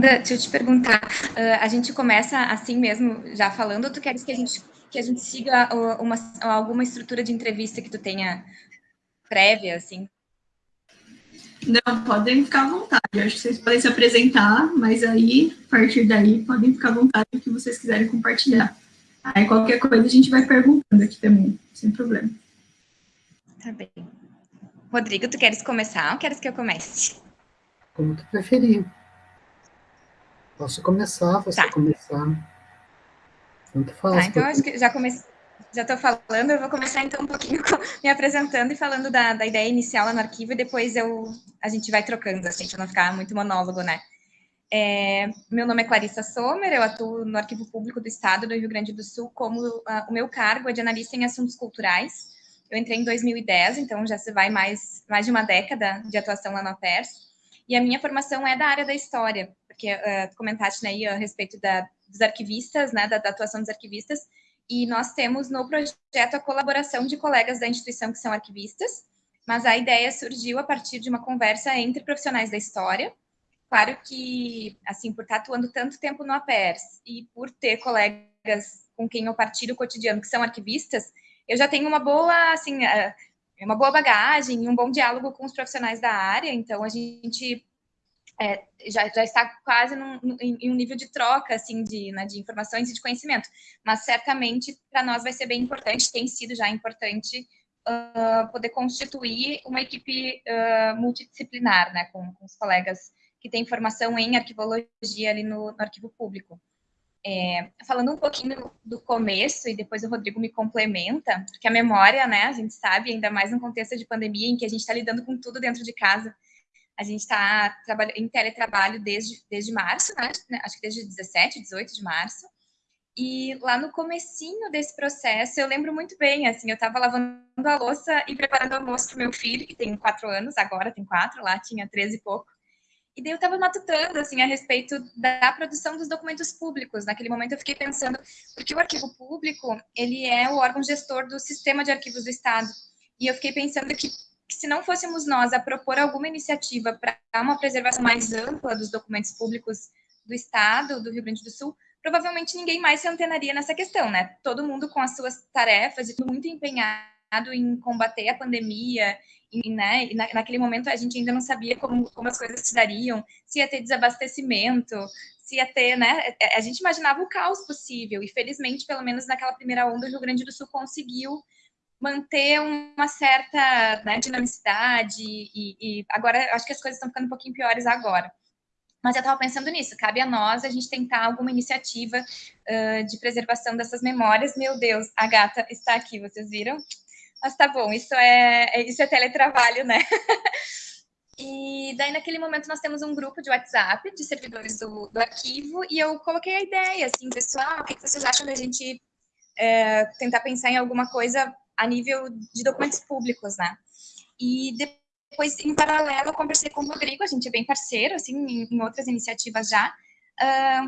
deixa eu te perguntar, uh, a gente começa assim mesmo, já falando, ou tu queres que a gente, que a gente siga uma, alguma estrutura de entrevista que tu tenha prévia, assim? Não, podem ficar à vontade. Eu acho que vocês podem se apresentar, mas aí, a partir daí, podem ficar à vontade o que vocês quiserem compartilhar. Aí, qualquer coisa, a gente vai perguntando aqui também, sem problema. Tá bem. Rodrigo, tu queres começar ou queres que eu comece? Como tu preferir. Posso começar, você tá. começar. Tanto faz. Tá, então eu acho que já comecei já estou falando, eu vou começar então um pouquinho me apresentando e falando da, da, ideia inicial lá no arquivo e depois eu, a gente vai trocando, assim, para não ficar muito monólogo, né? É, meu nome é Clarissa Sommer, eu atuo no Arquivo Público do Estado do Rio Grande do Sul como uh, o meu cargo é de analista em assuntos culturais. Eu entrei em 2010, então já se vai mais, mais de uma década de atuação lá na PERS. E a minha formação é da área da história, porque uh, comentaste né, aí a respeito da, dos arquivistas, né, da, da atuação dos arquivistas, e nós temos no projeto a colaboração de colegas da instituição que são arquivistas, mas a ideia surgiu a partir de uma conversa entre profissionais da história. Claro que, assim, por estar atuando tanto tempo no APERS e por ter colegas com quem eu partilho o cotidiano que são arquivistas, eu já tenho uma boa, assim, é, uma boa bagagem, um bom diálogo com os profissionais da área, então a gente é, já, já está quase num, em um nível de troca, assim, de, né, de informações e de conhecimento. Mas, certamente, para nós vai ser bem importante, tem sido já importante, uh, poder constituir uma equipe uh, multidisciplinar, né, com, com, os colegas que têm formação em arquivologia ali no, no arquivo público. É, falando um pouquinho do começo, e depois o Rodrigo me complementa, porque a memória, né, a gente sabe, ainda mais no contexto de pandemia, em que a gente está lidando com tudo dentro de casa, a gente está em teletrabalho desde, desde março, né? acho que desde 17, 18 de março. E lá no comecinho desse processo, eu lembro muito bem, assim, eu estava lavando a louça e preparando almoço para o meu filho, que tem quatro anos, agora tem quatro, lá tinha treze e pouco. E daí eu estava matutando, assim, a respeito da produção dos documentos públicos. Naquele momento eu fiquei pensando, porque o arquivo público, ele é o órgão gestor do sistema de arquivos do Estado. E eu fiquei pensando que que se não fôssemos nós a propor alguma iniciativa para uma preservação mais ampla dos documentos públicos do Estado, do Rio Grande do Sul, provavelmente ninguém mais se antenaria nessa questão, né? Todo mundo com as suas tarefas e muito empenhado em combater a pandemia, e, né, e na, naquele momento a gente ainda não sabia como, como as coisas se dariam, se ia ter desabastecimento, se ia ter, né? A gente imaginava o caos possível, e felizmente, pelo menos naquela primeira onda, o Rio Grande do Sul conseguiu manter uma certa né, dinamicidade e, e, agora acho que as coisas estão ficando um pouquinho piores agora. Mas eu estava pensando nisso, cabe a nós a gente tentar alguma iniciativa uh, de preservação dessas memórias. Meu Deus, a gata está aqui, vocês viram? Mas tá bom, isso é, é isso é teletrabalho, né? E daí, naquele momento, nós temos um grupo de WhatsApp de servidores do, do arquivo, e eu coloquei a ideia, assim, pessoal, o que vocês acham da gente é, tentar pensar em alguma coisa a nível de documentos públicos, né? E depois, em paralelo, eu conversei com o Rodrigo, a gente é bem parceiro, assim, em, outras iniciativas já,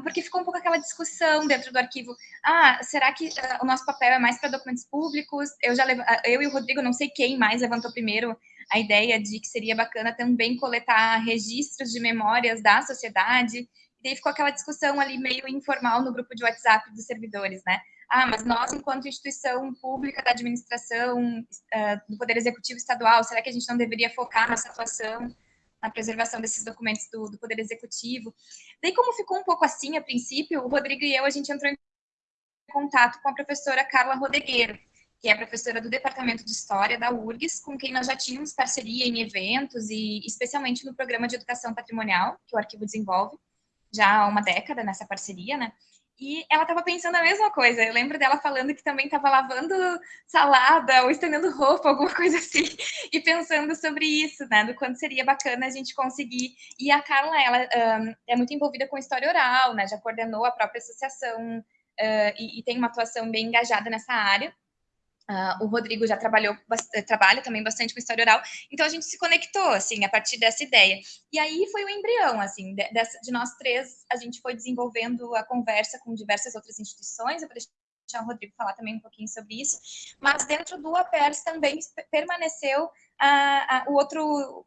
porque ficou um pouco aquela discussão dentro do arquivo, ah, será que uh, o nosso papel é mais para documentos públicos? Eu já levo, eu e o Rodrigo, não sei quem mais levantou primeiro a ideia de que seria bacana também coletar registros de memórias da sociedade, e daí ficou aquela discussão ali meio informal no grupo de WhatsApp dos servidores, né? Ah, mas nós, enquanto instituição pública da administração uh, do Poder Executivo Estadual, será que a gente não deveria focar nossa atuação na preservação desses documentos do, do Poder Executivo? Daí, como ficou um pouco assim a princípio, o Rodrigo e eu, a gente entrou em contato com a professora Carla Rodegueiro, que é professora do Departamento de História da URGS, com quem nós já tínhamos parceria em eventos e especialmente no programa de educação patrimonial que o arquivo desenvolve, já há uma década nessa parceria, né? E ela estava pensando a mesma coisa. Eu lembro dela falando que também estava lavando salada ou estendendo roupa, alguma coisa assim, e pensando sobre isso, né? Do quanto seria bacana a gente conseguir. E a Carla, ela um, é muito envolvida com história oral, né? Já coordenou a própria associação uh, e, e tem uma atuação bem engajada nessa área. Uh, o Rodrigo já trabalhou, trabalha também bastante com história oral, então a gente se conectou, assim, a partir dessa ideia. E aí foi o embrião, assim, de, de nós três, a gente foi desenvolvendo a conversa com diversas outras instituições, eu vou deixar o Rodrigo falar também um pouquinho sobre isso, mas dentro do APERS também permaneceu o outro,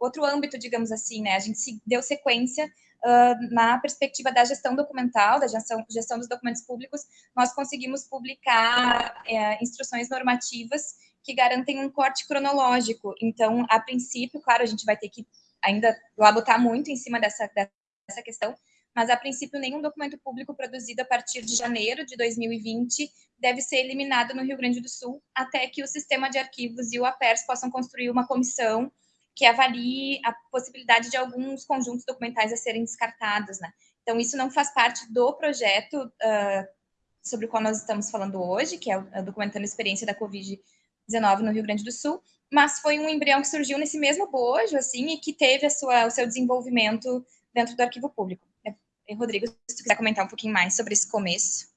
outro âmbito, digamos assim, né, a gente deu sequência uh, na perspectiva da gestão documental, da gestão, gestão dos documentos públicos, nós conseguimos publicar uh, instruções normativas que garantem um corte cronológico. Então, a princípio, claro, a gente vai ter que ainda labutar muito em cima dessa, dessa questão, mas a princípio nenhum documento público produzido a partir de janeiro de 2020 deve ser eliminado no Rio Grande do Sul, até que o sistema de arquivos e o APERS possam construir uma comissão que avalie a possibilidade de alguns conjuntos documentais a serem descartados, né? Então, isso não faz parte do projeto uh, sobre o qual nós estamos falando hoje, que é o, documentando a experiência da Covid-19 no Rio Grande do Sul, mas foi um embrião que surgiu nesse mesmo bojo, assim, e que teve sua, o seu desenvolvimento dentro do arquivo público. E, Rodrigo, se tu quiser comentar um pouquinho mais sobre esse começo.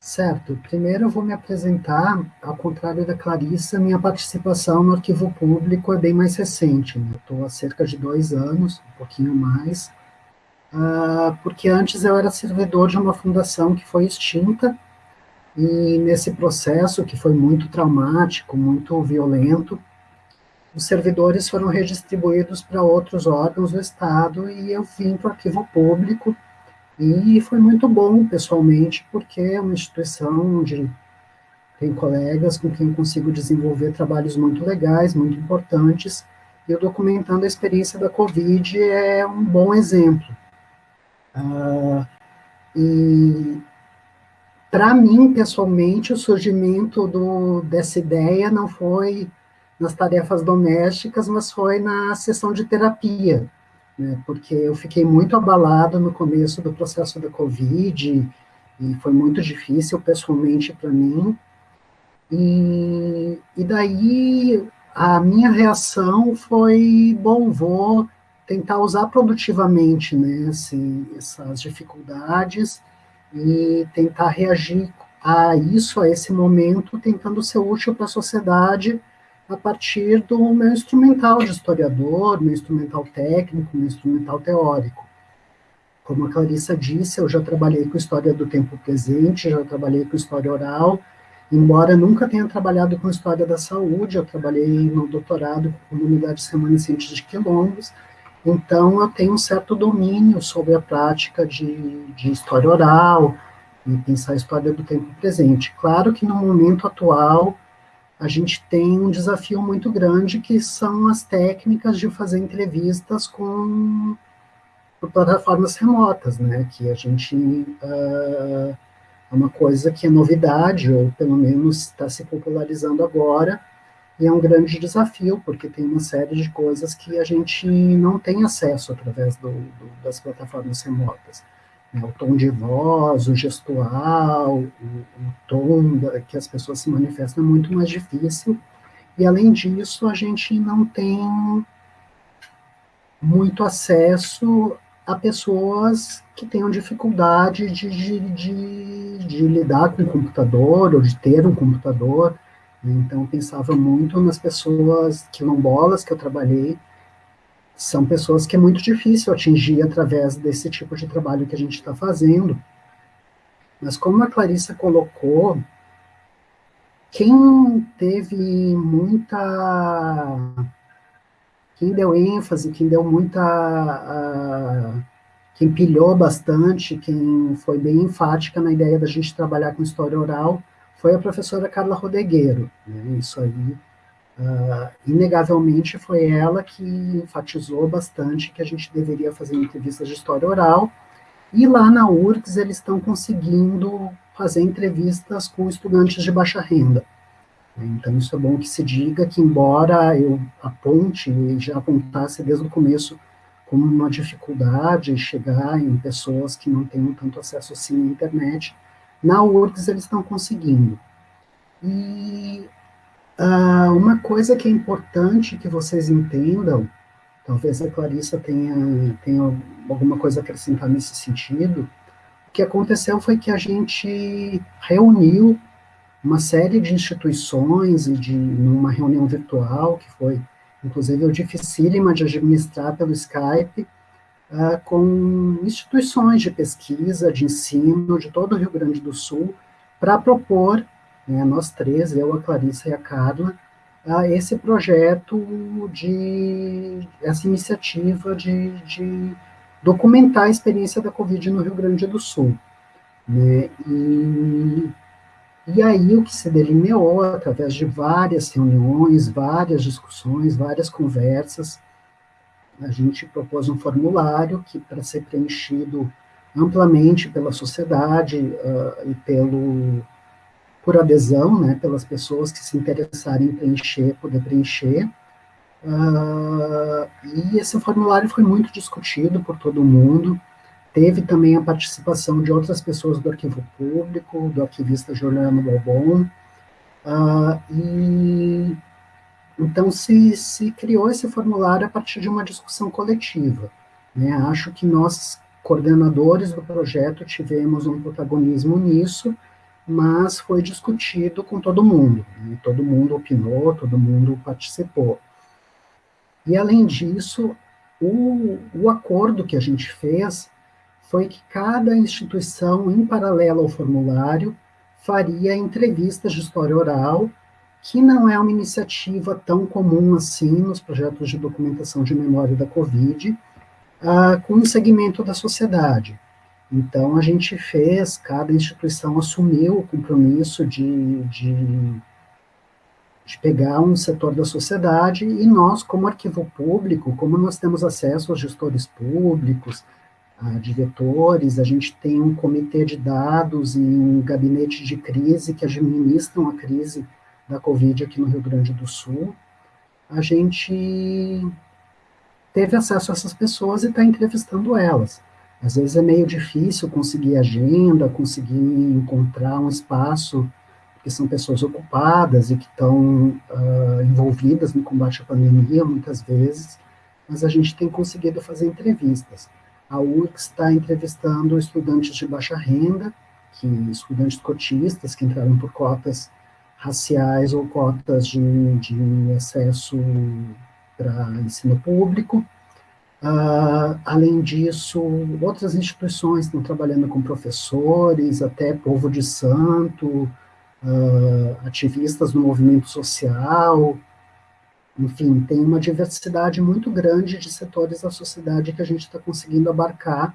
Certo. Primeiro eu vou me apresentar, ao contrário da Clarissa, minha participação no arquivo público é bem mais recente. Né? Estou há cerca de dois anos, um pouquinho mais, uh, porque antes eu era servidor de uma fundação que foi extinta, e nesse processo, que foi muito traumático, muito violento, os servidores foram redistribuídos para outros órgãos do Estado e eu vim para o arquivo público e foi muito bom pessoalmente, porque é uma instituição onde tem colegas com quem consigo desenvolver trabalhos muito legais, muito importantes, e o Documentando a Experiência da Covid é um bom exemplo. Uh, e para mim, pessoalmente, o surgimento do, dessa ideia não foi nas tarefas domésticas, mas foi na sessão de terapia, né, porque eu fiquei muito abalado no começo do processo da Covid, e foi muito difícil pessoalmente para mim, e, e daí a minha reação foi, bom, vou tentar usar produtivamente né, esse, essas dificuldades e tentar reagir a isso, a esse momento, tentando ser útil para a sociedade, a partir do meu instrumental de historiador, meu instrumental técnico, meu instrumental teórico. Como a Clarissa disse, eu já trabalhei com história do tempo presente, já trabalhei com história oral, embora nunca tenha trabalhado com história da saúde, eu trabalhei no doutorado com comunidades remanescentes de quilombos, então eu tenho um certo domínio sobre a prática de, de história oral e pensar a história do tempo presente. Claro que no momento atual, a gente tem um desafio muito grande, que são as técnicas de fazer entrevistas com plataformas remotas, né, que a gente uh, é uma coisa que é novidade, ou pelo menos está se popularizando agora, e é um grande desafio, porque tem uma série de coisas que a gente não tem acesso através do, do, das plataformas remotas o tom de voz, o gestual, o, o tom da, que as pessoas se manifestam é muito mais difícil, e além disso, a gente não tem muito acesso a pessoas que tenham dificuldade de, de, de, de lidar com o computador, ou de ter um computador, então pensava muito nas pessoas quilombolas que eu trabalhei, são pessoas que é muito difícil atingir através desse tipo de trabalho que a gente está fazendo. Mas como a Clarissa colocou, quem teve muita. Quem deu ênfase, quem deu muita. Uh, quem pilhou bastante, quem foi bem enfática na ideia da gente trabalhar com história oral, foi a professora Carla Rodegueiro. Né? Isso aí Uh, inegavelmente foi ela que enfatizou bastante que a gente deveria fazer entrevistas de história oral, e lá na URGS eles estão conseguindo fazer entrevistas com estudantes de baixa renda. Então isso é bom que se diga que embora eu aponte e já apontasse desde o começo como uma dificuldade chegar em pessoas que não tenham tanto acesso assim à internet, na URGS eles estão conseguindo. E Uh, uma coisa que é importante que vocês entendam, talvez a Clarissa tenha, tenha alguma coisa a acrescentar nesse sentido, o que aconteceu foi que a gente reuniu uma série de instituições e de numa reunião virtual que foi inclusive dificílima de administrar pelo Skype uh, com instituições de pesquisa, de ensino de todo o Rio Grande do Sul para propor né, nós três, eu, a Clarissa e a Carla, a esse projeto de, essa iniciativa de, de documentar a experiência da Covid no Rio Grande do Sul. Né? E, e aí o que se delineou, através de várias reuniões, várias discussões, várias conversas, a gente propôs um formulário que, para ser preenchido amplamente pela sociedade uh, e pelo, por adesão, né, pelas pessoas que se interessarem em preencher, poder preencher. Uh, e esse formulário foi muito discutido por todo mundo, teve também a participação de outras pessoas do arquivo público, do arquivista Juliano Balbon, uh, e então se, se criou esse formulário a partir de uma discussão coletiva. Né? Acho que nós, coordenadores do projeto, tivemos um protagonismo nisso, mas foi discutido com todo mundo, né? todo mundo opinou, todo mundo participou. E, além disso, o, o acordo que a gente fez foi que cada instituição, em paralelo ao formulário, faria entrevistas de história oral, que não é uma iniciativa tão comum assim nos projetos de documentação de memória da Covid, uh, com um segmento da sociedade. Então, a gente fez, cada instituição assumiu o compromisso de, de, de, pegar um setor da sociedade, e nós, como arquivo público, como nós temos acesso aos gestores públicos, a diretores, a gente tem um comitê de dados e um gabinete de crise que administram a crise da Covid aqui no Rio Grande do Sul, a gente teve acesso a essas pessoas e está entrevistando elas. Às vezes é meio difícil conseguir agenda, conseguir encontrar um espaço, porque são pessoas ocupadas e que estão uh, envolvidas no combate à pandemia, muitas vezes, mas a gente tem conseguido fazer entrevistas. A URCS está entrevistando estudantes de baixa renda, que estudantes cotistas que entraram por cotas raciais ou cotas de, de acesso para ensino público, Uh, além disso, outras instituições estão trabalhando com professores, até povo de santo, uh, ativistas do movimento social, enfim, tem uma diversidade muito grande de setores da sociedade que a gente está conseguindo abarcar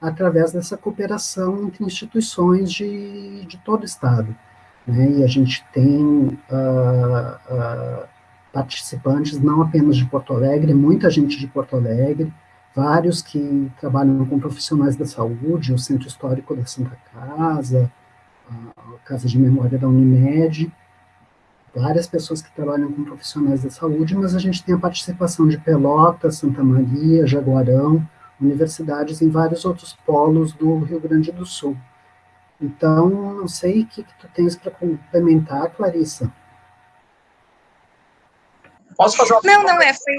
através dessa cooperação entre instituições de, de todo o Estado. Né? E a gente tem uh, participantes, não apenas de Porto Alegre, muita gente de Porto Alegre, vários que trabalham com profissionais da saúde, o Centro Histórico da Santa Casa, a Casa de Memória da Unimed, várias pessoas que trabalham com profissionais da saúde, mas a gente tem a participação de Pelotas, Santa Maria, Jaguarão, universidades em vários outros polos do Rio Grande do Sul. Então, não sei o que, que tu tens para complementar, Clarissa. Posso fazer uma Não, não, é, foi,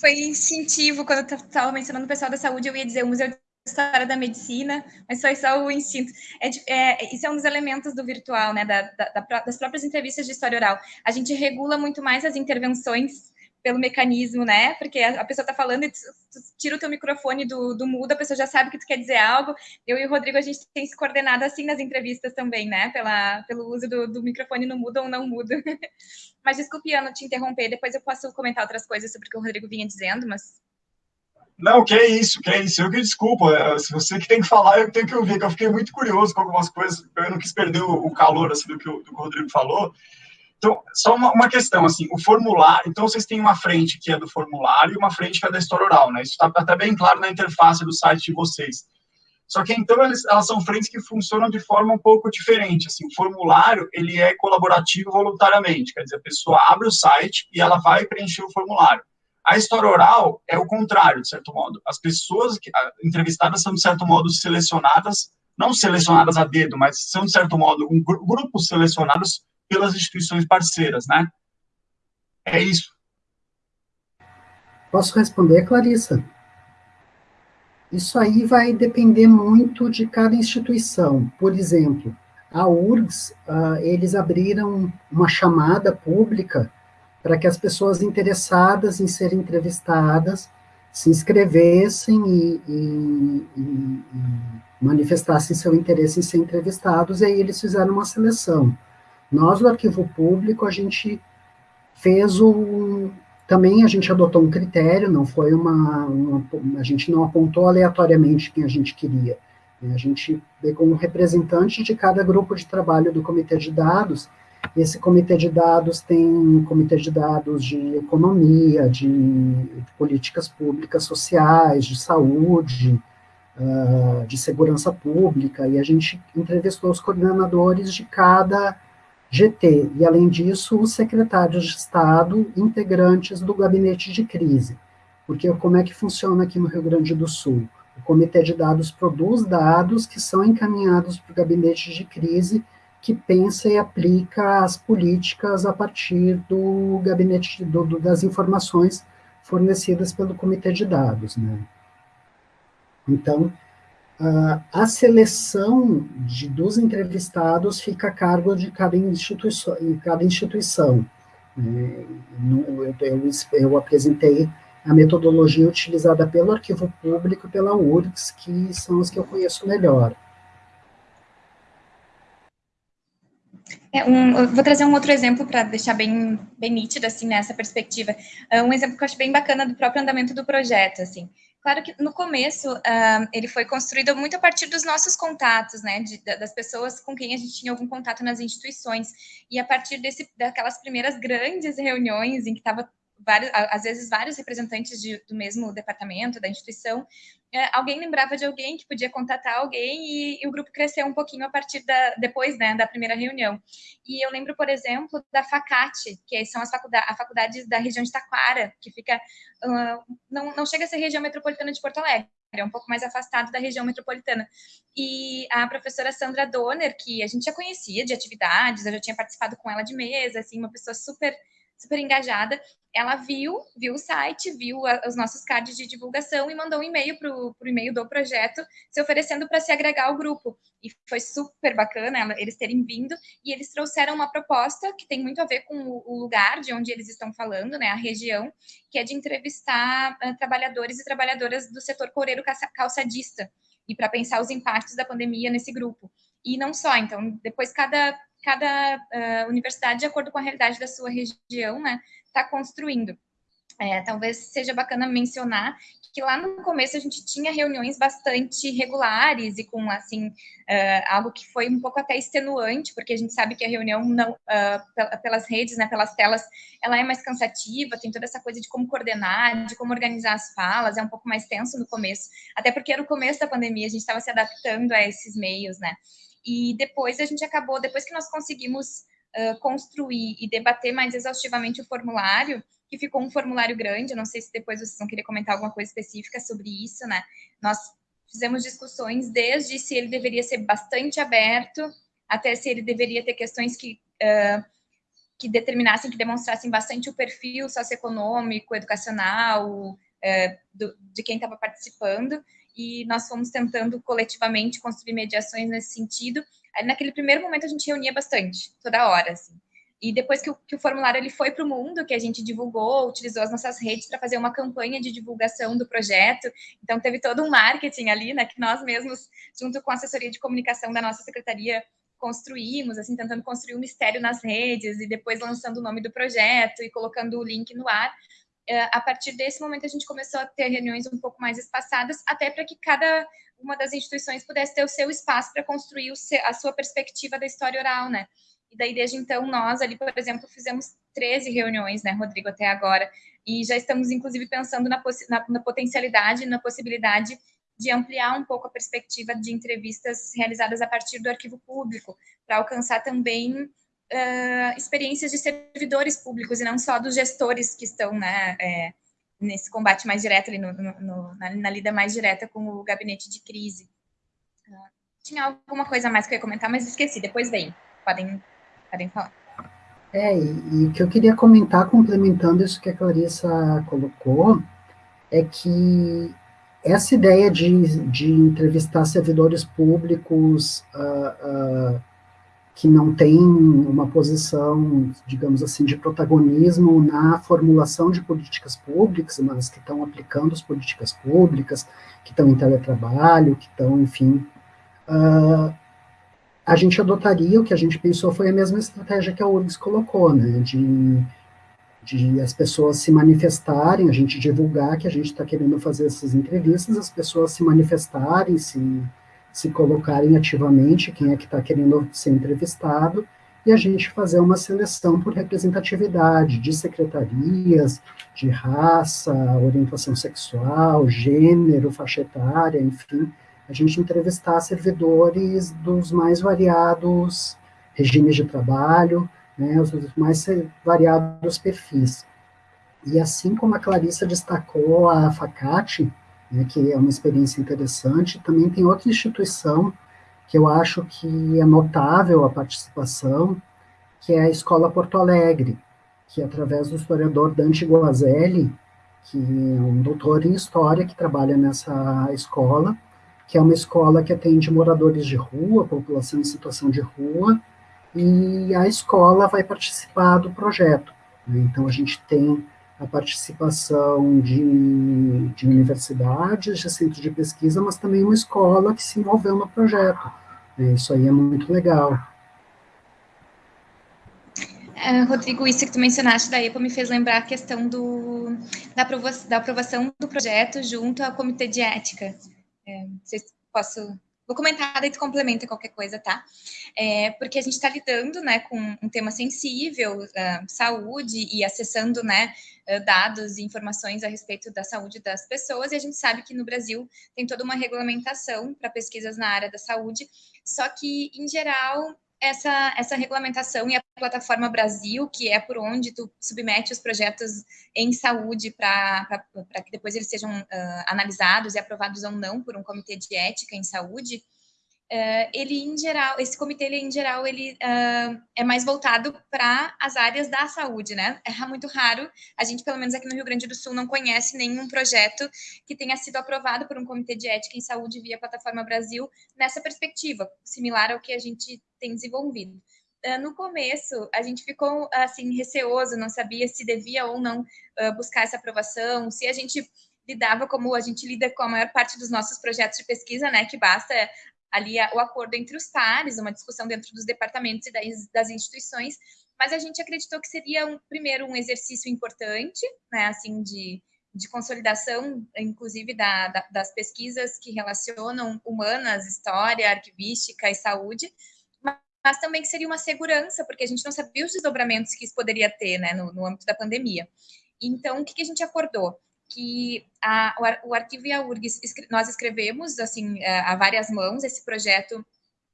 foi incentivo, quando eu estava mencionando o pessoal da saúde, eu ia dizer o Museu de História da Medicina, mas foi só o instinto. É, é, isso é um dos elementos do virtual, né, da, da, das próprias entrevistas de história oral. A gente regula muito mais as intervenções pelo mecanismo, né? Porque a, pessoa está falando e tu, tu, tira o teu microfone do, do mudo, a pessoa já sabe que tu quer dizer algo. Eu e o Rodrigo, a gente tem se coordenado assim nas entrevistas também, né? Pela, pelo uso do, do microfone no mudo ou não mudo. mas desculpe, Ana, te interromper, depois eu posso comentar outras coisas sobre o que o Rodrigo vinha dizendo, mas... Não, que é isso, que é isso. Eu que desculpa. É, se você que tem que falar, eu tenho que ouvir, que eu fiquei muito curioso com algumas coisas. Eu não quis perder o, calor assim, do, que o, do que o Rodrigo falou. Então, só uma, uma, questão, assim, o formulário, então vocês têm uma frente que é do formulário e uma frente que é da história oral, né? Isso está até bem claro na interface do site de vocês. Só que, então, elas, elas são frentes que funcionam de forma um pouco diferente, assim, o formulário, ele é colaborativo voluntariamente, quer dizer, a pessoa abre o site e ela vai preencher o formulário. A história oral é o contrário, de certo modo. As pessoas que, entrevistadas são, de certo modo, selecionadas, não selecionadas a dedo, mas são, de certo modo, um, grupos selecionados pelas instituições parceiras, né? É isso. Posso responder, Clarissa? Isso aí vai depender muito de cada instituição. Por exemplo, a URGS, uh, eles abriram uma chamada pública para que as pessoas interessadas em serem entrevistadas se inscrevessem e, e, e, e manifestassem seu interesse em ser entrevistados, e aí eles fizeram uma seleção. Nós, do Arquivo Público, a gente fez o... Também a gente adotou um critério, não foi uma, uma a gente não apontou aleatoriamente quem a gente queria. Né? A gente pegou um representante de cada grupo de trabalho do comitê de dados, esse comitê de dados tem comitê de dados de economia, de, políticas públicas sociais, de saúde, uh, de segurança pública, e a gente entrevistou os coordenadores de cada GT, e além disso, os secretários de Estado integrantes do gabinete de crise. Porque como é que funciona aqui no Rio Grande do Sul? O comitê de dados produz dados que são encaminhados para o gabinete de crise, que pensa e aplica as políticas a partir do gabinete do, do, das informações fornecidas pelo comitê de dados. Né? Então, a seleção de, dos entrevistados fica a cargo de cada instituição. Cada instituição. Né? Eu, eu, eu, apresentei a metodologia utilizada pelo Arquivo Público e pela URGS, que são as que eu conheço melhor. É, um, vou trazer um outro exemplo para deixar bem, bem nítido, assim, nessa perspectiva. É um exemplo que eu acho bem bacana do próprio andamento do projeto, assim. Claro que no começo uh, ele foi construído muito a partir dos nossos contatos, né, de, das pessoas com quem a gente tinha algum contato nas instituições, e a partir desse, daquelas primeiras grandes reuniões em que estava vários, às vezes vários representantes de, do mesmo departamento, da instituição, é, alguém lembrava de alguém que podia contatar alguém e, e, o grupo cresceu um pouquinho a partir da, depois, né, da primeira reunião. E eu lembro, por exemplo, da FACAT, que são as faculdades, a faculdade da região de Taquara, que fica, uh, não, não chega a ser região metropolitana de Porto Alegre, é um pouco mais afastado da região metropolitana. E a professora Sandra Donner, que a gente já conhecia de atividades, eu já tinha participado com ela de mesa, assim, uma pessoa super super engajada, ela viu, viu o site, viu a, os nossos cards de divulgação e mandou um e-mail para o e-mail do projeto, se oferecendo para se agregar ao grupo. E foi super bacana ela, eles terem vindo, e eles trouxeram uma proposta que tem muito a ver com o, o lugar de onde eles estão falando, né, a região, que é de entrevistar uh, trabalhadores e trabalhadoras do setor coreiro calçadista, e para pensar os impactos da pandemia nesse grupo. E não só, então, depois cada cada uh, universidade, de acordo com a realidade da sua região, né, está construindo. É, talvez seja bacana mencionar que lá no começo a gente tinha reuniões bastante regulares e com, assim, uh, algo que foi um pouco até extenuante, porque a gente sabe que a reunião não, uh, pelas redes, né, pelas telas, ela é mais cansativa, tem toda essa coisa de como coordenar, de como organizar as falas, é um pouco mais tenso no começo, até porque era o começo da pandemia, a gente estava se adaptando a esses meios, né, e depois a gente acabou, depois que nós conseguimos uh, construir e debater mais exaustivamente o formulário, que ficou um formulário grande, não sei se depois vocês vão querer comentar alguma coisa específica sobre isso, né? Nós fizemos discussões desde se ele deveria ser bastante aberto, até se ele deveria ter questões que, uh, que determinassem, que demonstrassem bastante o perfil socioeconômico, educacional, do, de quem estava participando, e nós fomos tentando coletivamente construir mediações nesse sentido. Naquele primeiro momento, a gente reunia bastante, toda hora, assim. E depois que o, que o formulário ele foi para o mundo, que a gente divulgou, utilizou as nossas redes para fazer uma campanha de divulgação do projeto. Então, teve todo um marketing ali, né, que nós mesmos, junto com a assessoria de comunicação da nossa secretaria, construímos, assim, tentando construir um mistério nas redes e depois lançando o nome do projeto e colocando o link no ar. É, a partir desse momento a gente começou a ter reuniões um pouco mais espaçadas, até para que cada uma das instituições pudesse ter o seu espaço para construir a sua perspectiva da história oral, né? E daí, desde então, nós ali, por exemplo, fizemos 13 reuniões, né, Rodrigo, até agora, e já estamos, inclusive, pensando na, na, na potencialidade, na possibilidade de ampliar um pouco a perspectiva de entrevistas realizadas a partir do arquivo público, para alcançar também uh, experiências de servidores públicos e não só dos gestores que estão né, é, nesse combate mais direto, ali no, no, na, na, lida mais direta com o gabinete de crise. Uh, tinha alguma coisa mais que eu ia comentar, mas esqueci, depois vem. Podem, podem falar. É, e o que eu queria comentar, complementando isso que a Clarissa colocou, é que essa ideia de, de entrevistar servidores públicos uh, uh, que não tem uma posição, digamos assim, de protagonismo na formulação de políticas públicas, mas que estão aplicando as políticas públicas, que estão em teletrabalho, que estão, enfim, uh, a gente adotaria, o que a gente pensou foi a mesma estratégia que a URGS colocou, né, de de as pessoas se manifestarem, a gente divulgar que a gente está querendo fazer essas entrevistas, as pessoas se manifestarem, se, se colocarem ativamente, quem é que está querendo ser entrevistado, e a gente fazer uma seleção por representatividade de secretarias, de raça, orientação sexual, gênero, faixa etária, enfim, a gente entrevistar servidores dos mais variados regimes de trabalho, né, os mais variados perfis. E assim como a Clarissa destacou a FACAT, né, que é uma experiência interessante, também tem outra instituição que eu acho que é notável a participação, que é a Escola Porto Alegre, que através do historiador Dante Guazelli, que é um doutor em História que trabalha nessa escola, que é uma escola que atende moradores de rua, população em situação de rua, e a escola vai participar do projeto. Né? Então, a gente tem a participação de, de universidades, de centros de pesquisa, mas também uma escola que se envolveu no projeto. Né? Isso aí é muito legal. Uh, Rodrigo, isso que tu mencionaste da EPA me fez lembrar a questão do, da, aprovação, da aprovação do projeto junto ao Comitê de Ética. É, não sei se posso Vou comentar, daí tu complementa qualquer coisa, tá? É, porque a gente está lidando, né, com um tema sensível, uh, saúde, e acessando, né, uh, dados e informações a respeito da saúde das pessoas, e a gente sabe que no Brasil tem toda uma regulamentação para pesquisas na área da saúde, só que, em geral, essa, essa regulamentação e a plataforma Brasil, que é por onde tu submete os projetos em saúde para que depois eles sejam uh, analisados e aprovados ou não por um comitê de ética em saúde, Uh, ele em geral, esse comitê ele em geral ele uh, é mais voltado para as áreas da saúde, né? É muito raro, a gente pelo menos aqui no Rio Grande do Sul não conhece nenhum projeto que tenha sido aprovado por um comitê de ética em saúde via plataforma Brasil nessa perspectiva, similar ao que a gente tem desenvolvido. Uh, no começo, a gente ficou assim receoso, não sabia se devia ou não buscar essa aprovação, se a gente lidava como a gente lida com a maior parte dos nossos projetos de pesquisa, né, que basta ali o acordo entre os pares, uma discussão dentro dos departamentos e das, instituições, mas a gente acreditou que seria, um, primeiro, um exercício importante, né, assim, de, de consolidação, inclusive, da, da, das pesquisas que relacionam humanas, história, arquivística e saúde, mas, mas, também que seria uma segurança, porque a gente não sabia os desdobramentos que isso poderia ter, né, no, no âmbito da pandemia. Então, o que, que a gente acordou? Que a, o, o arquivo e a URGS, nós escrevemos, assim, é, a várias mãos esse projeto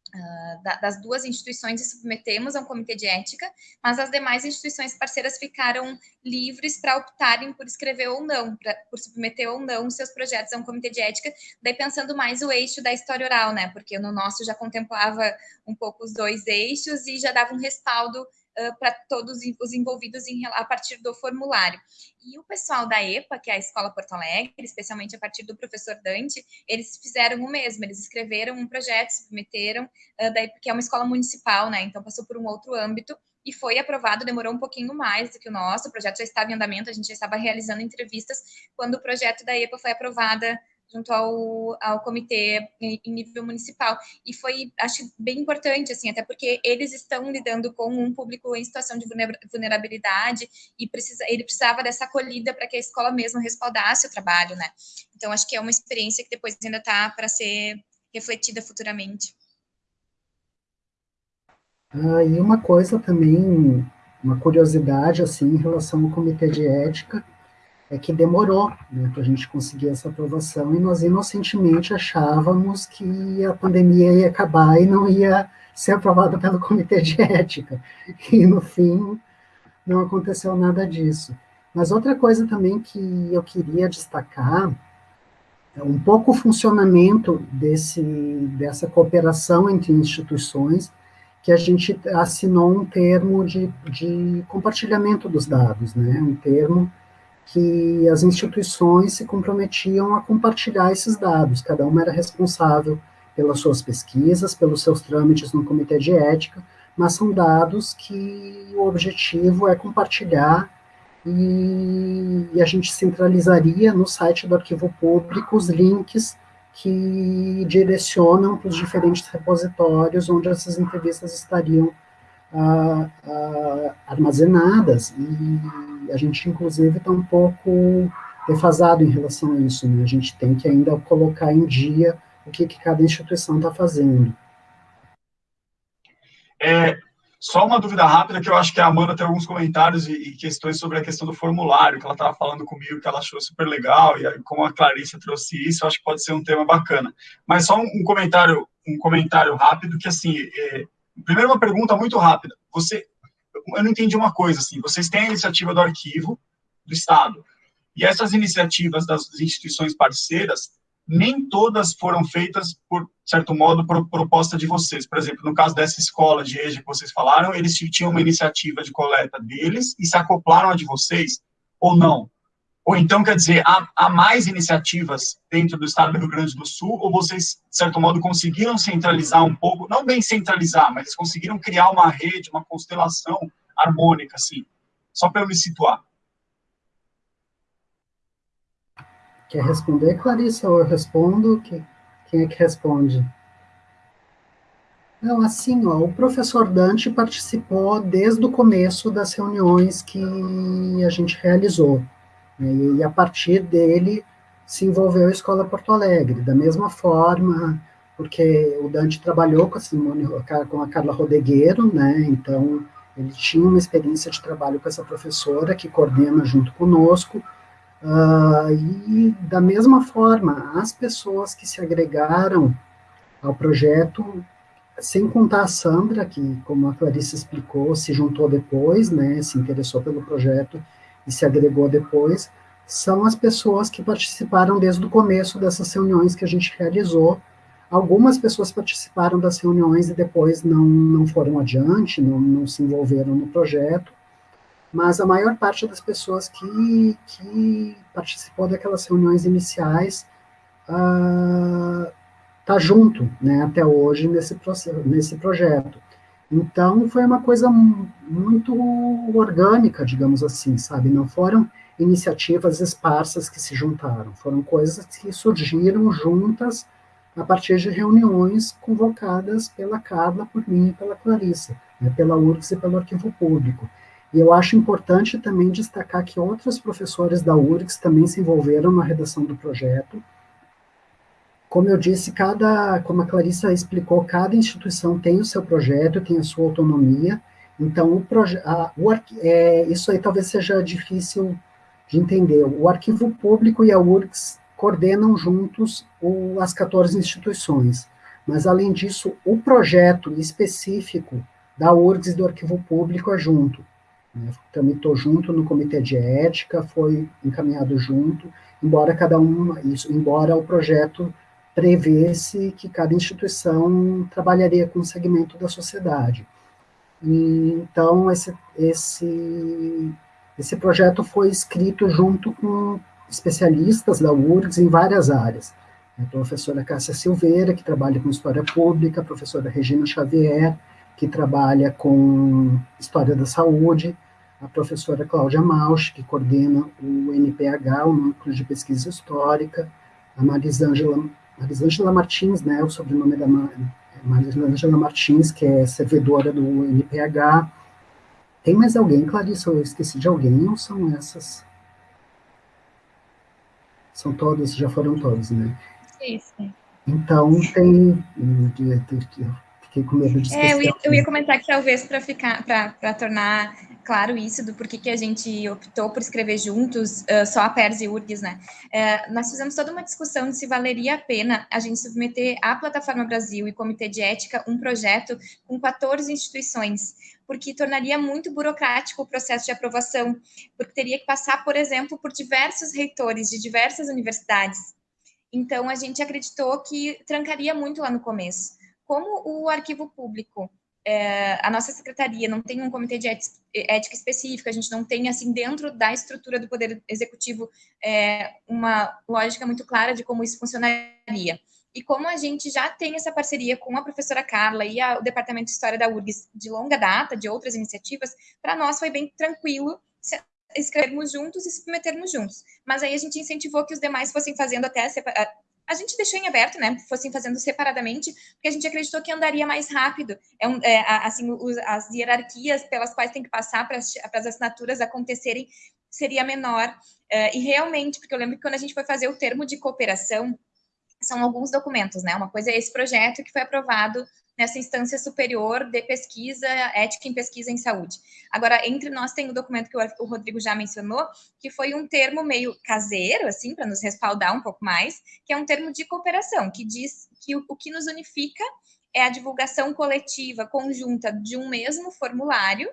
Uh, das duas instituições e submetemos a um comitê de ética, mas as demais instituições parceiras ficaram livres para optarem por escrever ou não, pra, por submeter ou não seus projetos a um comitê de ética, daí pensando mais o eixo da história oral, né? Porque no nosso já contemplava um pouco os dois eixos e já dava um respaldo para todos os envolvidos em, a partir do formulário. E o pessoal da EPA, que é a Escola Porto Alegre, especialmente a partir do professor Dante, eles fizeram o mesmo, eles escreveram um projeto, submeteram, uh, daí, porque é uma escola municipal, né, então passou por um outro âmbito, e foi aprovado, demorou um pouquinho mais do que o nosso, o projeto já estava em andamento, a gente já estava realizando entrevistas, quando o projeto da EPA foi aprovada junto ao, ao comitê em, nível municipal. E foi, acho, bem importante, assim, até porque eles estão lidando com um público em situação de vulnerabilidade e precisa, ele precisava dessa acolhida para que a escola mesmo respaldasse o trabalho, né? Então, acho que é uma experiência que depois ainda está para ser refletida futuramente. Ah, e uma coisa também, uma curiosidade, assim, em relação ao comitê de ética, é que demorou né, para a gente conseguir essa aprovação e nós inocentemente achávamos que a pandemia ia acabar e não ia ser aprovada pelo Comitê de Ética. E, no fim, não aconteceu nada disso. Mas outra coisa também que eu queria destacar é um pouco o funcionamento desse, dessa cooperação entre instituições, que a gente assinou um termo de, de compartilhamento dos dados, né? um termo que as instituições se comprometiam a compartilhar esses dados, cada uma era responsável pelas suas pesquisas, pelos seus trâmites no comitê de ética, mas são dados que o objetivo é compartilhar e, e a gente centralizaria no site do arquivo público os links que direcionam para os diferentes repositórios onde essas entrevistas estariam ah, ah, armazenadas, e a gente, inclusive, está um pouco defasado em relação a isso, né? A gente tem que ainda colocar em dia o que, que cada instituição está fazendo. É, só uma dúvida rápida, que eu acho que a Amanda tem alguns comentários e, e questões sobre a questão do formulário, que ela estava falando comigo, que ela achou super legal, e como a Clarissa trouxe isso, acho que pode ser um tema bacana. Mas só um, um comentário um comentário rápido, que assim, é, primeiro uma pergunta muito rápida. Você, eu não entendi uma coisa, assim, vocês têm a iniciativa do arquivo do Estado, e essas iniciativas das instituições parceiras, nem todas foram feitas, por certo modo, por proposta de vocês. Por exemplo, no caso dessa escola de EJA que vocês falaram, eles tinham uma iniciativa de coleta deles e se acoplaram a de vocês, ou não? Ou então, quer dizer, há, há, mais iniciativas dentro do estado do Rio Grande do Sul, ou vocês, de certo modo, conseguiram centralizar um pouco, não bem centralizar, mas conseguiram criar uma rede, uma constelação harmônica, assim, só para eu me situar. Quer responder, Clarissa, ou eu respondo? Quem é que responde? Não, assim, ó, o professor Dante participou desde o começo das reuniões que a gente realizou. Né, e a partir dele se envolveu a Escola Porto Alegre. Da mesma forma, porque o Dante trabalhou com a, Simone, com a Carla Rodegueiro, né, então ele tinha uma experiência de trabalho com essa professora que coordena junto conosco, Uh, e da mesma forma, as pessoas que se agregaram ao projeto, sem contar a Sandra, que, como a Clarice explicou, se juntou depois, né, se interessou pelo projeto e se agregou depois, são as pessoas que participaram desde o começo dessas reuniões que a gente realizou. Algumas pessoas participaram das reuniões e depois não, não foram adiante, não, não se envolveram no projeto, mas a maior parte das pessoas que, que participou daquelas reuniões iniciais está uh, junto, né, até hoje nesse, nesse projeto. Então, foi uma coisa muito orgânica, digamos assim, sabe, não foram iniciativas esparsas que se juntaram, foram coisas que surgiram juntas a partir de reuniões convocadas pela Carla, por mim e pela Clarissa, né, pela URGS e pelo Arquivo Público. E eu acho importante também destacar que outros professores da URGS também se envolveram na redação do projeto. Como eu disse, cada, como a Clarissa explicou, cada instituição tem o seu projeto, tem a sua autonomia, então o a, o é, isso aí talvez seja difícil de entender. O arquivo público e a URGS coordenam juntos o, as 14 instituições, mas além disso, o projeto específico da URGS e do arquivo público é junto. Né? Também estou junto no comitê de ética, foi encaminhado junto, embora cada um, isso, embora o projeto prevesse que cada instituição trabalharia com um segmento da sociedade. E, então, esse, esse, esse projeto foi escrito junto com especialistas da URGS em várias áreas. A professora Cássia Silveira, que trabalha com História Pública, a professora Regina Xavier, que trabalha com História da Saúde, a professora Cláudia Mausch, que coordena o NPH, o Núcleo de Pesquisa Histórica, a Marisângela, Marisângela Martins, né, o sobrenome da Marisângela Martins, que é servidora do NPH. Tem mais alguém, Clarice? Eu esqueci de alguém ou são essas? São todos, já foram todos, né? Sim, sim. Então, tem Fiquei com medo de É, eu ia, eu ia comentar que talvez para ficar, para tornar claro isso do porquê que a gente optou por escrever juntos, uh, só a PERS e URGS, né? Uh, nós fizemos toda uma discussão de se valeria a pena a gente submeter à Plataforma Brasil e Comitê de Ética um projeto com 14 instituições, porque tornaria muito burocrático o processo de aprovação, porque teria que passar, por exemplo, por diversos reitores de diversas universidades. Então, a gente acreditou que trancaria muito lá no começo como o arquivo público, é, a nossa secretaria não tem um comitê de ética específico, a gente não tem, assim, dentro da estrutura do Poder Executivo, é, uma lógica muito clara de como isso funcionaria. E como a gente já tem essa parceria com a professora Carla e a, o Departamento de História da URGS de longa data, de outras iniciativas, para nós foi bem tranquilo escrevermos juntos e submetermos juntos. Mas aí a gente incentivou que os demais fossem fazendo até a gente deixou em aberto, né? Fossem fazendo separadamente, porque a gente acreditou que andaria mais rápido. É, um, é assim, os, as hierarquias pelas quais tem que passar para as assinaturas acontecerem seria menor. Uh, e realmente, porque eu lembro que quando a gente foi fazer o termo de cooperação, são alguns documentos, né? Uma coisa é esse projeto que foi aprovado nessa instância superior de pesquisa, ética em pesquisa em saúde. Agora, entre nós tem o documento que o Rodrigo já mencionou, que foi um termo meio caseiro, assim, para nos respaldar um pouco mais, que é um termo de cooperação, que diz que o, o que nos unifica é a divulgação coletiva conjunta de um mesmo formulário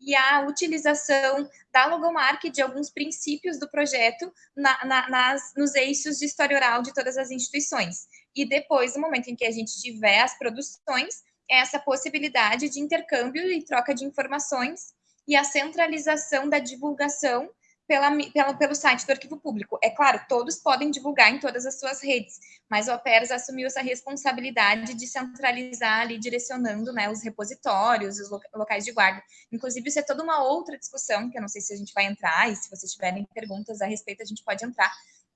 e a utilização da logomarca de alguns princípios do projeto na, na, nas, nos eixos de história oral de todas as instituições. E depois, no momento em que a gente tiver as produções, é essa possibilidade de intercâmbio e troca de informações e a centralização da divulgação pela, pela, pelo site do Arquivo Público. É claro, todos podem divulgar em todas as suas redes, mas o APERS assumiu essa responsabilidade de centralizar ali, direcionando né, os repositórios, os locais de guarda. Inclusive, isso é toda uma outra discussão, que eu não sei se a gente vai entrar, e se vocês tiverem perguntas a respeito, a gente pode entrar,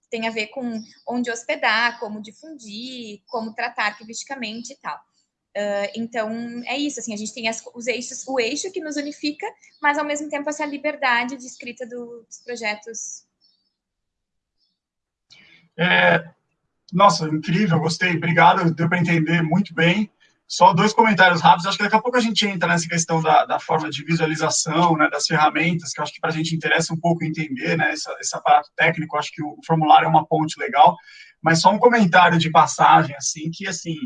tem a ver com onde hospedar, como difundir, como tratar arquivisticamente e tal. Uh, então, é isso, assim, a gente tem as, os eixos, o eixo que nos unifica, mas ao mesmo tempo essa liberdade de escrita do, dos projetos. É, nossa, incrível, gostei, obrigado, deu para entender muito bem. Só dois comentários rápidos, acho que daqui a pouco a gente entra nessa questão da, da forma de visualização, né, das ferramentas, que acho que para a gente interessa um pouco entender, né, esse, esse aparato técnico, acho que o formulário é uma ponte legal, mas só um comentário de passagem, assim, que, assim,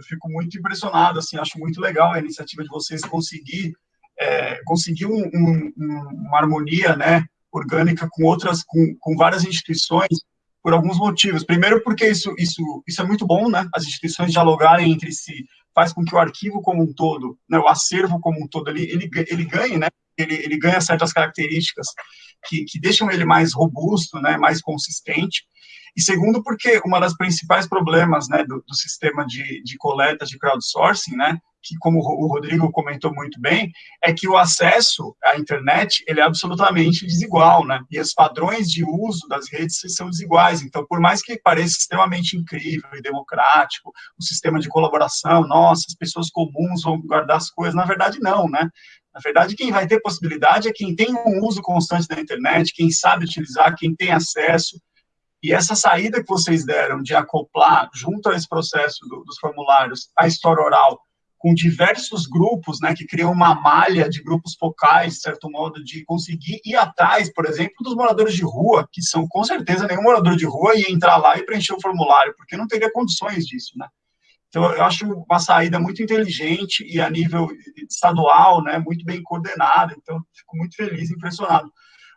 eu fico muito impressionado, assim, acho muito legal a iniciativa de vocês conseguir é, conseguir um, um, uma harmonia, né, orgânica com outras, com, com várias instituições, por alguns motivos. Primeiro, porque isso, isso, isso é muito bom, né, as instituições dialogarem entre si, faz com que o arquivo como um todo, né, o acervo como um todo, ele, ele, ele ganhe, né, ele, ele ganha certas características que, que deixam ele mais robusto, né, mais consistente, e segundo, porque uma das principais problemas né, do, do sistema de, de coleta de crowdsourcing, né, que como o Rodrigo comentou muito bem, é que o acesso à internet ele é absolutamente desigual, né? E os padrões de uso das redes são desiguais. Então, por mais que pareça extremamente incrível e democrático, o sistema de colaboração, nossa, as pessoas comuns vão guardar as coisas, na verdade não, né? Na verdade, quem vai ter possibilidade é quem tem um uso constante da internet, quem sabe utilizar, quem tem acesso, e essa saída que vocês deram de acoplar, junto a esse processo do, dos formulários, a história oral, com diversos grupos, né, que criam uma malha de grupos focais, de certo modo, de conseguir ir atrás, por exemplo, dos moradores de rua, que são, com certeza, nenhum morador de rua ia entrar lá e preencher o formulário, porque não teria condições disso, né. Então, eu acho uma saída muito inteligente e a nível estadual, né, muito bem coordenada, então, fico muito feliz, impressionado.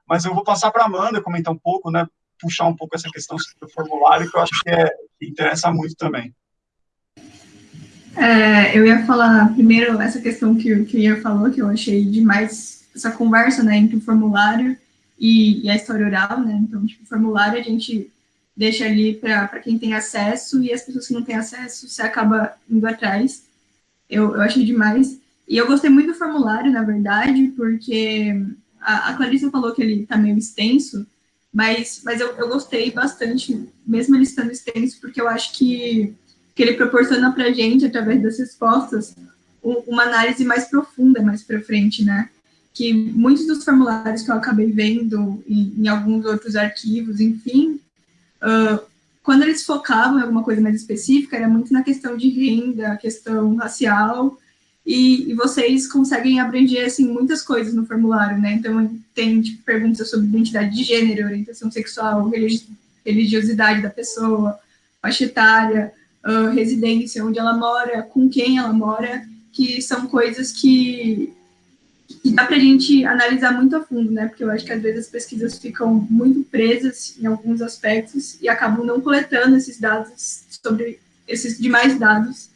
Mas eu vou passar para a Amanda comentar um pouco, né, puxar um pouco essa questão do formulário, que eu acho que, é, que interessa muito também. É, eu ia falar primeiro essa questão que, que o Ian falou, que eu achei demais essa conversa né, entre o formulário e, e a história oral, né? Então, tipo, o formulário a gente deixa ali para quem tem acesso e as pessoas que não têm acesso, você acaba indo atrás. Eu, eu achei demais. E eu gostei muito do formulário, na verdade, porque a, a falou que ele está meio extenso, mas, mas eu, eu gostei bastante, mesmo ele estando extenso, porque eu acho que, que ele proporciona para a gente, através das respostas, uma análise mais profunda mais para frente, né? Que muitos dos formulários que eu acabei vendo em, em alguns outros arquivos, enfim, uh, quando eles focavam em alguma coisa mais específica, era muito na questão de renda, questão racial, e, e, vocês conseguem abranger assim, muitas coisas no formulário, né? Então, tem tipo, perguntas sobre identidade de gênero, orientação sexual, religi religiosidade da pessoa, faixa etária, uh, residência, onde ela mora, com quem ela mora, que são coisas que, que dá para a gente analisar muito a fundo, né? Porque eu acho que às vezes as pesquisas ficam muito presas em alguns aspectos e acabam não coletando esses dados sobre esses demais dados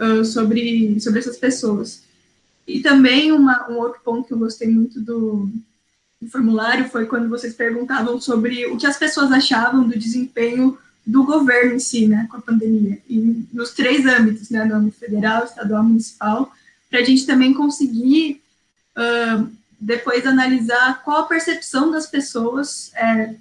uh, sobre, sobre essas pessoas. E também uma, um outro ponto que eu gostei muito do, do formulário foi quando vocês perguntavam sobre o que as pessoas achavam do desempenho do governo em si, né, com a pandemia, e nos três âmbitos, né, no âmbito federal, estadual, municipal, para a gente também conseguir uh, depois analisar qual a percepção das pessoas é,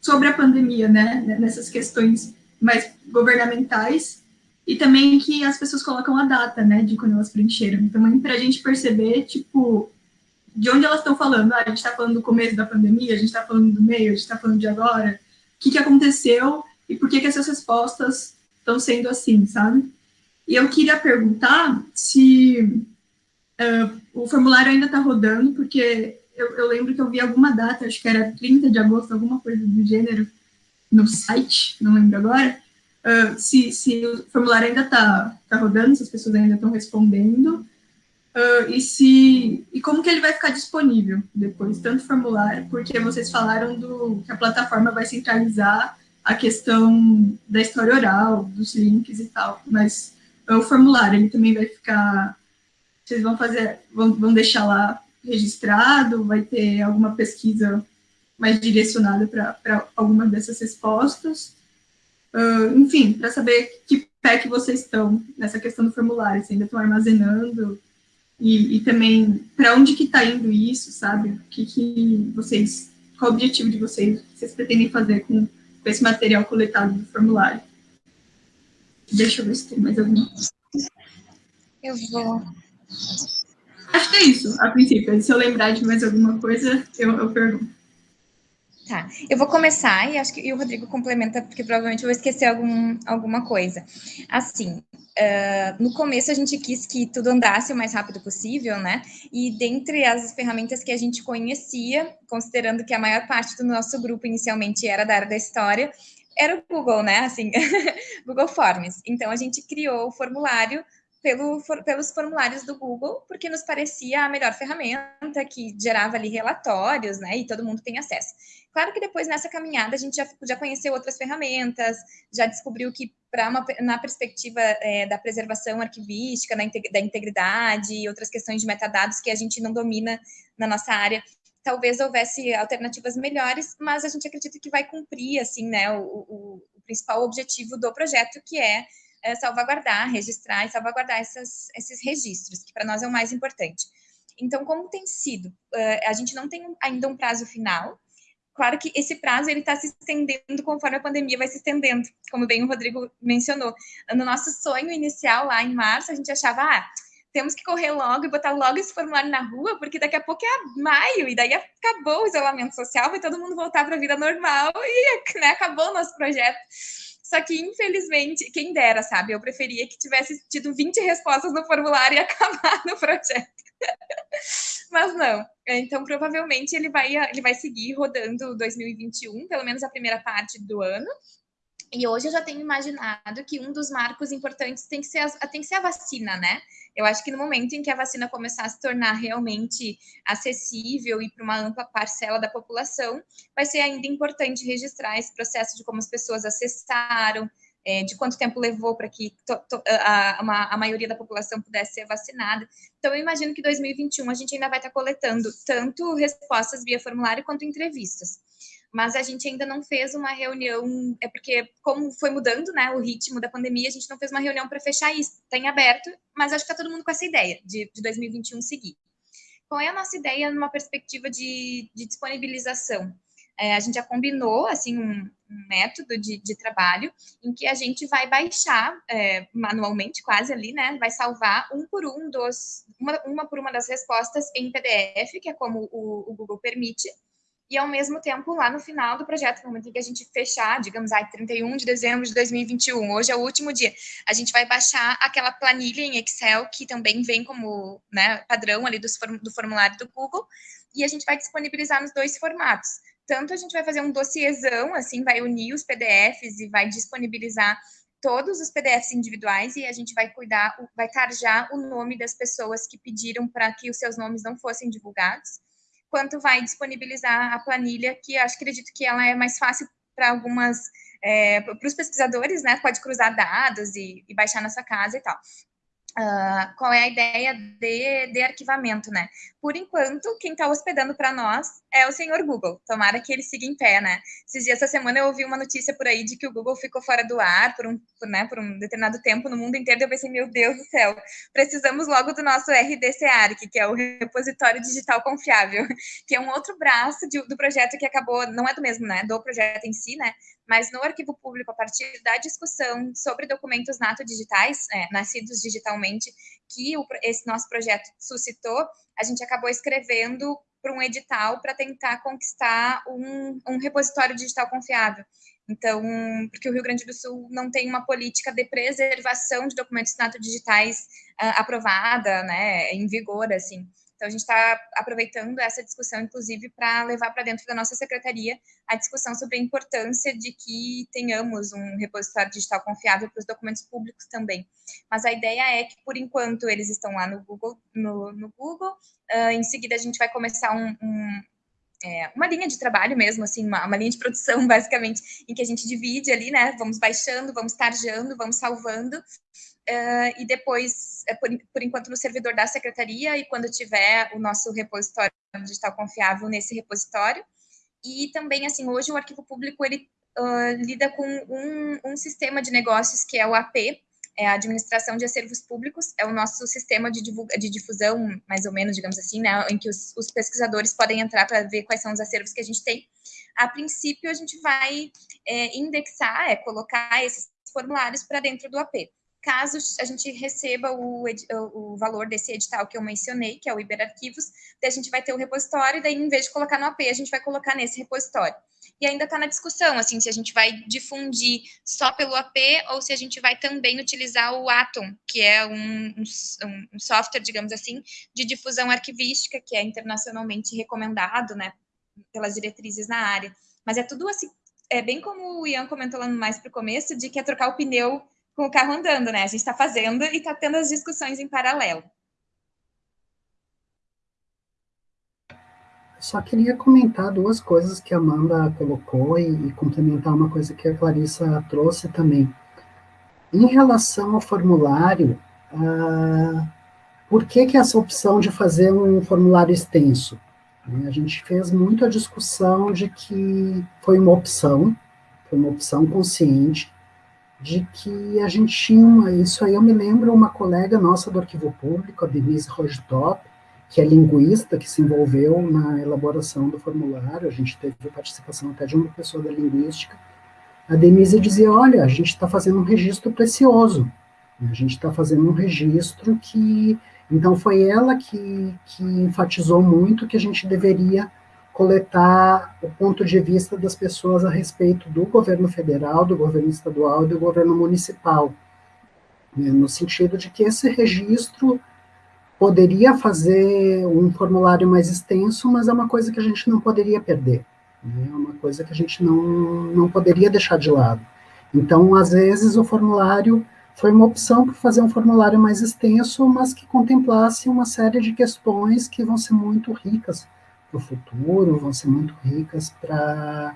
sobre a pandemia, né, nessas questões mais governamentais, e também que as pessoas colocam a data, né, de quando elas preencheram. Também para a gente perceber, tipo, de onde elas estão falando. Ah, a gente está falando do começo da pandemia, a gente está falando do meio, a gente está falando de agora. O que, que aconteceu e por que, que essas respostas estão sendo assim, sabe? E eu queria perguntar se uh, o formulário ainda está rodando, porque eu, eu, lembro que eu vi alguma data, acho que era 30 de agosto, alguma coisa do gênero, no site, não lembro agora, uh, se, se o formulário ainda está tá rodando, se as pessoas ainda estão respondendo, uh, e se e como que ele vai ficar disponível depois, tanto formulário, porque vocês falaram do que a plataforma vai centralizar a questão da história oral, dos links e tal, mas o formulário ele também vai ficar, vocês vão fazer, vão, vão deixar lá registrado, vai ter alguma pesquisa mais direcionada para alguma dessas respostas. Uh, enfim, para saber que pé que vocês estão nessa questão do formulário, se ainda estão armazenando, e, e também para onde que está indo isso, sabe? O que, que vocês, qual o objetivo de vocês, o que vocês pretendem fazer com, com esse material coletado do formulário? Deixa eu ver se tem mais alguma. Eu vou Acho que é isso, a princípio. Se eu lembrar de mais alguma coisa, eu, eu pergunto. Tá, eu vou começar e acho que e o Rodrigo complementa, porque provavelmente eu vou esquecer algum, alguma coisa. Assim, uh, no começo a gente quis que tudo andasse o mais rápido possível, né? E dentre as ferramentas que a gente conhecia, considerando que a maior parte do nosso grupo inicialmente era da área da história, era o Google, né? Assim, Google Forms. Então a gente criou o formulário pelo, for, pelos formulários do Google, porque nos parecia a melhor ferramenta, que gerava ali relatórios, né, e todo mundo tem acesso. Claro que depois, nessa caminhada, a gente já, já conheceu outras ferramentas, já descobriu que, pra uma, na perspectiva é, da preservação arquivística, da integridade e outras questões de metadados que a gente não domina na nossa área, talvez houvesse alternativas melhores, mas a gente acredita que vai cumprir, assim, né, o, o, o principal objetivo do projeto, que é é, salvaguardar, registrar e salvaguardar essas, esses registros, que para nós é o mais importante. Então, como tem sido? Uh, a gente não tem ainda um prazo final. Claro que esse prazo ele está se estendendo conforme a pandemia vai se estendendo, como bem o Rodrigo mencionou. No nosso sonho inicial, lá em março, a gente achava, ah, temos que correr logo e botar logo esse formulário na rua, porque daqui a pouco é maio, e daí acabou o isolamento social, vai todo mundo voltar para a vida normal, e né, acabou o nosso projeto. Só que, infelizmente, quem dera, sabe? Eu preferia que tivesse tido 20 respostas no formulário e acabado o projeto. Mas não. Então, provavelmente, ele vai, ele vai seguir rodando 2021, pelo menos a primeira parte do ano. E hoje eu já tenho imaginado que um dos marcos importantes tem que ser a, tem que ser a vacina, né? Eu acho que no momento em que a vacina começar a se tornar realmente acessível e para uma ampla parcela da população, vai ser ainda importante registrar esse processo de como as pessoas acessaram, é, de quanto tempo levou para que to, to, a, a, a, maioria da população pudesse ser vacinada. Então, eu imagino que 2021 a gente ainda vai estar coletando tanto respostas via formulário quanto entrevistas mas a gente ainda não fez uma reunião, é porque como foi mudando, né, o ritmo da pandemia, a gente não fez uma reunião para fechar isso, tem aberto, mas acho que está todo mundo com essa ideia de, de 2021 seguir. Qual é a nossa ideia numa perspectiva de, de disponibilização? É, a gente já combinou, assim, um, um método de, de, trabalho em que a gente vai baixar é, manualmente, quase ali, né, vai salvar um por um dos, uma, uma por uma das respostas em PDF, que é como o, o Google permite, e ao mesmo tempo, lá no final do projeto, no momento em que a gente fechar, digamos, ai, 31 de dezembro de 2021, hoje é o último dia, a gente vai baixar aquela planilha em Excel, que também vem como né, padrão ali do, do formulário do Google, e a gente vai disponibilizar nos dois formatos. Tanto a gente vai fazer um dossiêzão, assim, vai unir os PDFs e vai disponibilizar todos os PDFs individuais e a gente vai cuidar, vai tarjar o nome das pessoas que pediram para que os seus nomes não fossem divulgados quanto vai disponibilizar a planilha, que acho acredito que ela é mais fácil para algumas, é, para os pesquisadores, né? Pode cruzar dados e, e baixar na sua casa e tal. Uh, qual é a ideia de, de arquivamento, né? Por enquanto, quem está hospedando para nós é o senhor Google. Tomara que ele siga em pé, né? Esses dias, essa semana, eu ouvi uma notícia por aí de que o Google ficou fora do ar por um, por, né, por um determinado tempo no mundo inteiro. Eu pensei, meu Deus do céu, precisamos logo do nosso RDCARC, que é o Repositório Digital Confiável, que é um outro braço de, do projeto que acabou, não é do mesmo, né? Do projeto em si, né? Mas no arquivo público, a partir da discussão sobre documentos nato digitais, é, nascidos digitalmente, que o, esse nosso projeto suscitou, a gente acabou escrevendo para um edital para tentar conquistar um, um repositório digital confiável. Então, porque o Rio Grande do Sul não tem uma política de preservação de documentos nato digitais uh, aprovada, né, em vigor, assim. Então, a gente está aproveitando essa discussão, inclusive, para levar para dentro da nossa secretaria a discussão sobre a importância de que tenhamos um repositório digital confiável para os documentos públicos também. Mas a ideia é que, por enquanto, eles estão lá no Google, no, no Google. Uh, em seguida, a gente vai começar um, um é, uma linha de trabalho mesmo, assim, uma, uma, linha de produção, basicamente, em que a gente divide ali, né? Vamos baixando, vamos tarjando, vamos salvando, Uh, e depois, é, por, por, enquanto, no servidor da secretaria, e quando tiver o nosso repositório digital confiável nesse repositório. E também, assim, hoje o arquivo público, ele uh, lida com um, um, sistema de negócios que é o AP, é a Administração de Acervos Públicos, é o nosso sistema de, divulga, de difusão, mais ou menos, digamos assim, né, em que os, os pesquisadores podem entrar para ver quais são os acervos que a gente tem. A princípio, a gente vai é, indexar, é, colocar esses formulários para dentro do AP caso a gente receba o, o, valor desse edital que eu mencionei, que é o Iberarquivos, daí a gente vai ter o repositório, daí em vez de colocar no AP, a gente vai colocar nesse repositório. E ainda está na discussão, assim, se a gente vai difundir só pelo AP ou se a gente vai também utilizar o Atom, que é um, um, um software, digamos assim, de difusão arquivística, que é internacionalmente recomendado, né, pelas diretrizes na área. Mas é tudo assim, é bem como o Ian comentou lá mais para o começo, de que é trocar o pneu com o carro andando, né? A gente está fazendo e está tendo as discussões em paralelo. Só queria comentar duas coisas que a Amanda colocou e, e complementar uma coisa que a Clarissa trouxe também. Em relação ao formulário, ah, por que, que essa opção de fazer um formulário extenso? A gente fez muito a discussão de que foi uma opção, foi uma opção consciente, de que a gente tinha uma, isso aí eu me lembro uma colega nossa do arquivo público, a Denise Rojtop, que é linguista, que se envolveu na elaboração do formulário, a gente teve participação até de uma pessoa da linguística, a Denise dizia, olha, a gente está fazendo um registro precioso, a gente está fazendo um registro que, então foi ela que, que enfatizou muito que a gente deveria coletar o ponto de vista das pessoas a respeito do governo federal, do governo estadual e do governo municipal, né, no sentido de que esse registro poderia fazer um formulário mais extenso, mas é uma coisa que a gente não poderia perder, né, é uma coisa que a gente não, não poderia deixar de lado. Então, às vezes, o formulário foi uma opção para fazer um formulário mais extenso, mas que contemplasse uma série de questões que vão ser muito ricas para o futuro, vão ser muito ricas para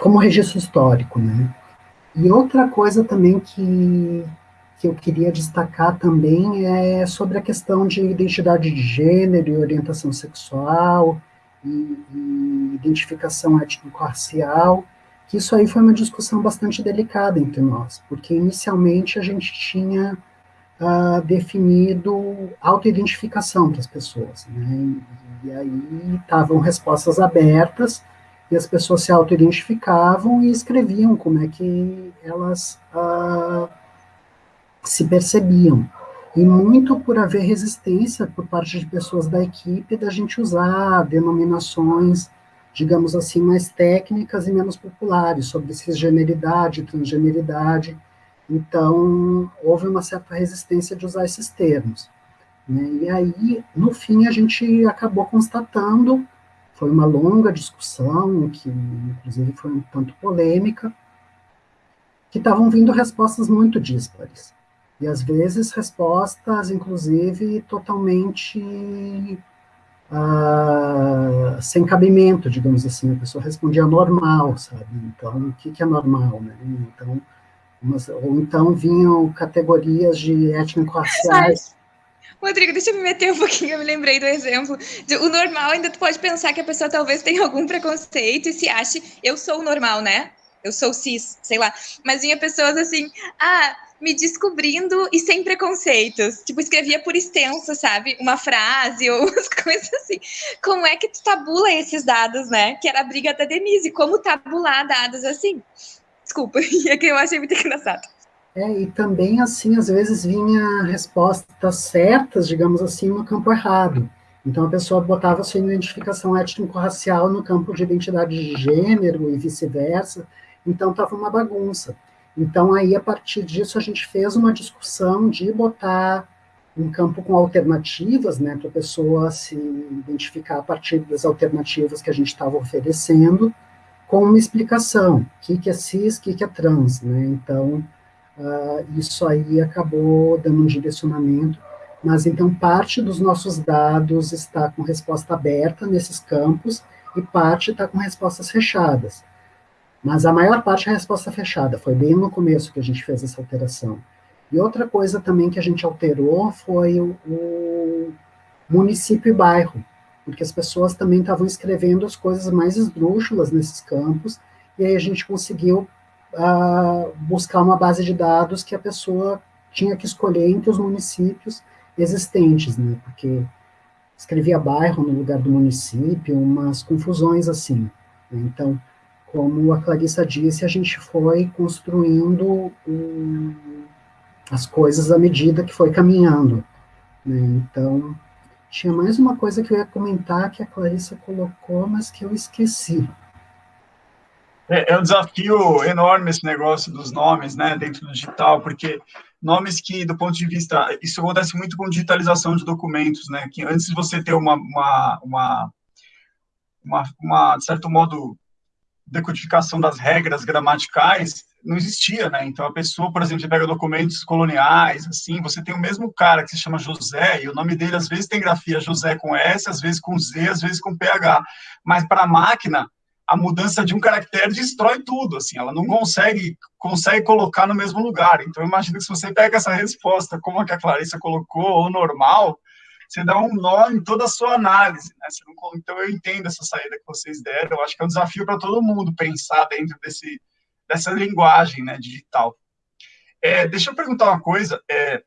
como registro histórico, né? E outra coisa também que, que eu queria destacar também é sobre a questão de identidade de gênero e orientação sexual e, e identificação étnico-racial, que isso aí foi uma discussão bastante delicada entre nós, porque inicialmente a gente tinha uh, definido autoidentificação para as pessoas, né? E aí estavam respostas abertas, e as pessoas se auto-identificavam e escreviam como é que elas ah, se percebiam. E muito por haver resistência por parte de pessoas da equipe da gente usar denominações, digamos assim, mais técnicas e menos populares, sobre cisgeneridade, transgeneridade. Então, houve uma certa resistência de usar esses termos. Né? E aí, no fim, a gente acabou constatando, foi uma longa discussão, que inclusive foi um tanto polêmica, que estavam vindo respostas muito díspares. E às vezes respostas, inclusive, totalmente uh, sem cabimento, digamos assim. A pessoa respondia normal, sabe? Então, o que, que é normal, né? Então, umas, ou então vinham categorias de étnico-raciais Rodrigo, deixa eu me meter um pouquinho, eu me lembrei do exemplo. O normal, ainda tu pode pensar que a pessoa talvez tenha algum preconceito e se ache, eu sou normal, né? eu sou cis, sei lá. Mas vinha pessoas assim, ah, me descobrindo e sem preconceitos. Tipo, escrevia por extenso, sabe? Uma frase ou umas coisas assim. Como é que tu tabula esses dados, né? Que era a briga da Denise. Como tabular dados assim? Desculpa, é que eu achei muito engraçado. É, e também, assim, às vezes vinha respostas certas, digamos assim, no campo errado. Então, a pessoa botava sua identificação étnico-racial no campo de identidade de gênero e vice-versa. Então, estava uma bagunça. Então, aí, a partir disso, a gente fez uma discussão de botar um campo com alternativas, né, para a pessoa se identificar a partir das alternativas que a gente estava oferecendo, com uma explicação, o que, que é cis, o que, que é trans, né, então, uh, isso aí acabou dando um direcionamento, mas então parte dos nossos dados está com resposta aberta nesses campos, e parte está com respostas fechadas. Mas a maior parte é a resposta fechada, foi bem no começo que a gente fez essa alteração. E outra coisa também que a gente alterou foi o, o município e bairro, porque as pessoas também estavam escrevendo as coisas mais esdrúxulas nesses campos, e aí a gente conseguiu uh, buscar uma base de dados que a pessoa tinha que escolher entre os municípios existentes, né, porque escrevia bairro no lugar do município, umas confusões assim. Né, então, como a Clarissa disse, a gente foi construindo um, as coisas à medida que foi caminhando. Né? Então, tinha mais uma coisa que eu ia comentar que a Clarissa colocou, mas que eu esqueci. É, é um desafio enorme esse negócio dos nomes, né, dentro do digital, porque nomes que, do ponto de vista, isso acontece muito com digitalização de documentos, né, que antes de você ter uma, uma, uma, uma, uma de certo modo, decodificação das regras gramaticais não existia, né? Então a pessoa, por exemplo, pega documentos coloniais, assim, você tem o mesmo cara que se chama José e o nome dele às vezes tem grafia José com S, às vezes com Z, às vezes com PH, mas para a máquina a mudança de um caractere destrói tudo, assim, ela não consegue consegue colocar no mesmo lugar. Então imagina que se você pega essa resposta como a que a Clarissa colocou, ou normal, você dá um nó em toda a sua análise. Né? Não, então, eu entendo essa saída que vocês deram. Eu acho que é um desafio para todo mundo pensar dentro desse, dessa linguagem né, digital. É, deixa eu perguntar uma coisa. É,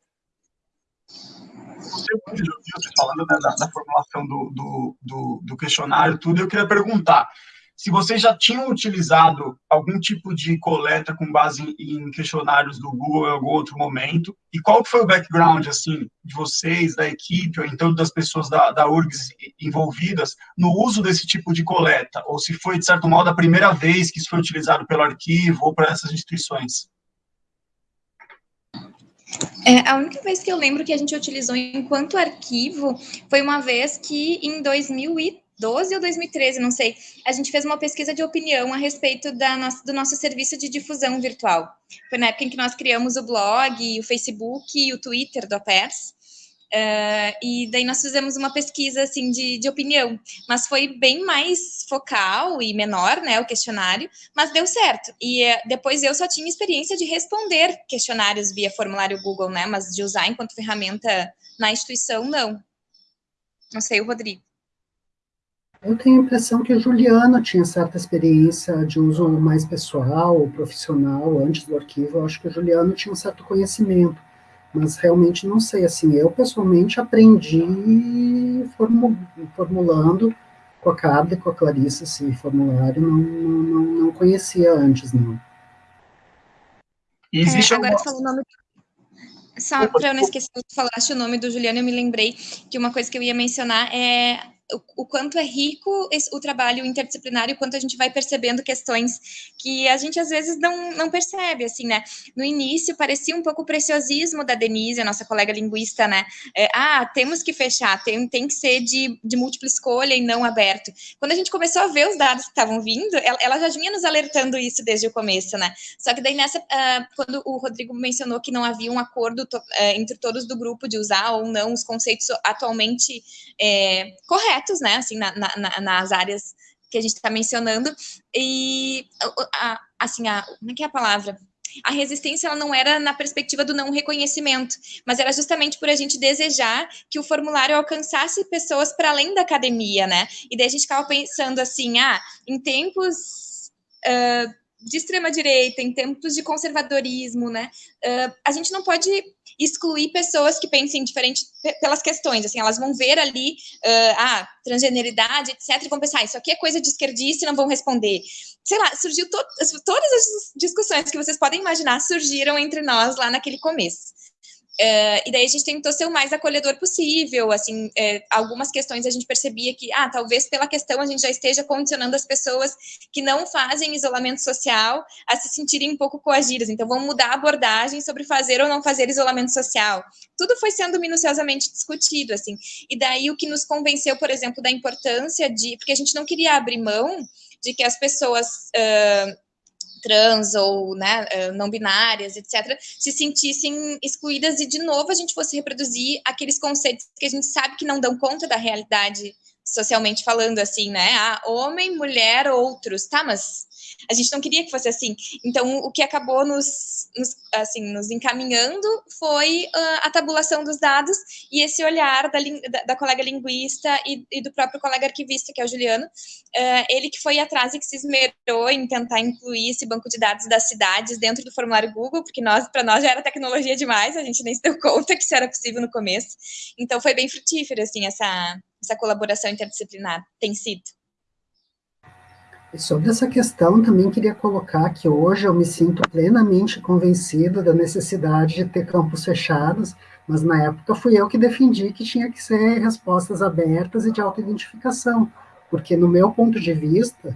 você ouviu vocês falando né, da, da, formulação do, do, do, do questionário, tudo, eu queria perguntar se vocês já tinham utilizado algum tipo de coleta com base em questionários do Google em algum outro momento, e qual foi o background, assim, de vocês, da equipe, ou então das pessoas da, da URGS envolvidas no uso desse tipo de coleta, ou se foi, de certo modo, a primeira vez que isso foi utilizado pelo arquivo ou para essas instituições? É, a única vez que eu lembro que a gente utilizou enquanto arquivo foi uma vez que em 2013, 2012 ou 2013, não sei, a gente fez uma pesquisa de opinião a respeito da nossa, do nosso serviço de difusão virtual. Foi na época em que nós criamos o blog, o Facebook e o Twitter do APERS. Uh, e daí nós fizemos uma pesquisa assim de, de opinião, mas foi bem mais focal e menor, né, o questionário, mas deu certo. E uh, depois eu só tinha experiência de responder questionários via formulário Google, né, mas de usar enquanto ferramenta na instituição, não. Não sei, o Rodrigo. Eu tenho a impressão que o Juliano tinha certa experiência de uso mais pessoal, profissional, antes do arquivo. Eu acho que o Juliano tinha um certo conhecimento, mas realmente não sei. Assim, eu pessoalmente aprendi formulando com a Carla e com a Clarissa esse formulário, não, não, não conhecia antes, não. Existe é, agora alguma... falou o nome só para eu não esquecer de falar o nome do Juliano, eu me lembrei que uma coisa que eu ia mencionar é o, quanto é rico esse, o trabalho interdisciplinar e o quanto a gente vai percebendo questões que a gente às vezes não, não percebe, assim, né? No início parecia um pouco o preciosismo da Denise, a nossa colega linguista, né? É, ah, temos que fechar, tem, tem que ser de, de múltipla escolha e não aberto. Quando a gente começou a ver os dados que estavam vindo, ela, ela, já vinha nos alertando isso desde o começo, né? Só que daí nessa, uh, quando o Rodrigo mencionou que não havia um acordo to, uh, entre todos do grupo de usar ou não os conceitos atualmente é, corretos, projetos, né, assim, na, na, nas áreas que a gente está mencionando, e, a, assim, a, como é que é a palavra? A resistência ela não era na perspectiva do não reconhecimento, mas era justamente por a gente desejar que o formulário alcançasse pessoas para além da academia, né? E daí a gente ficava pensando assim, ah, em tempos uh, de extrema direita, em tempos de conservadorismo, né? Uh, a gente não pode excluir pessoas que pensem diferente pelas questões, assim, elas vão ver ali, uh, ah, transgeneridade, etc, e vão pensar, ah, isso aqui é coisa de esquerdista e não vão responder. Sei lá, surgiu to todas as discussões que vocês podem imaginar surgiram entre nós lá naquele começo. Uh, e daí a gente tentou ser o mais acolhedor possível, assim, é, algumas questões a gente percebia que, ah, talvez pela questão a gente já esteja condicionando as pessoas que não fazem isolamento social a se sentirem um pouco coagidas, então vamos mudar a abordagem sobre fazer ou não fazer isolamento social. Tudo foi sendo minuciosamente discutido, assim, e daí o que nos convenceu, por exemplo, da importância de, porque a gente não queria abrir mão de que as pessoas... Uh, trans ou né, eh, não binárias, etc., se sentissem excluídas e, de novo, a gente fosse reproduzir aqueles conceitos que a gente sabe que não dão conta da realidade socialmente falando, assim, né? Ah, homem, mulher, outros, tá, mas a gente não queria que fosse assim. Então, o que acabou nos, nos assim, nos encaminhando foi uh, a tabulação dos dados e esse olhar da, da, da colega linguista e, e, do próprio colega arquivista, que é o Juliano, uh, ele que foi atrás e que se esmerou em tentar incluir esse banco de dados das cidades dentro do formulário Google, porque nós, para nós já era tecnologia demais, a gente nem se deu conta que isso era possível no começo. Então, foi bem frutífero, assim, essa, essa colaboração interdisciplinar, tem sido. Sobre essa questão, também queria colocar que hoje eu me sinto plenamente convencido da necessidade de ter campos fechados, mas na época fui eu que defendi que tinha que ser respostas abertas e de autoidentificação, porque no meu ponto de vista,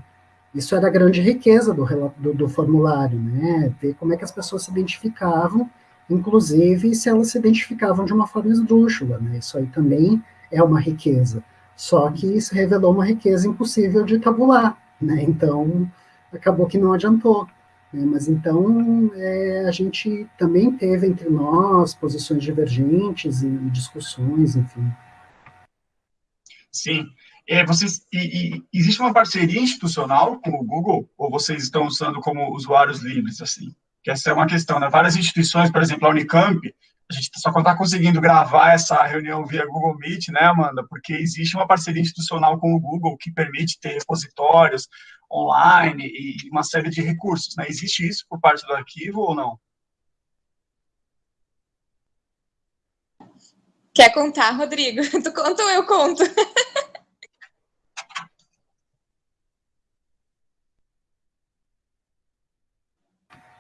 isso era a grande riqueza do, do, do formulário, né? Ver como é que as pessoas se identificavam, inclusive se elas se identificavam de uma forma esdrúxula, né? Isso aí também é uma riqueza. Só que isso revelou uma riqueza impossível de tabular, né? Então, acabou que não adiantou. Né? Mas então, é, a gente também teve entre nós posições divergentes e, discussões, enfim. Sim. É, vocês, e, e, existe uma parceria institucional com o Google, ou vocês estão usando como usuários livres, assim? Que essa é uma questão, né? Várias instituições, por exemplo, a Unicamp, a gente só está conseguindo gravar essa reunião via Google Meet, né, Amanda? Porque existe uma parceria institucional com o Google que permite ter repositórios online e uma série de recursos, né? Existe isso por parte do arquivo ou não? Quer contar, Rodrigo? Tu conta ou eu conto?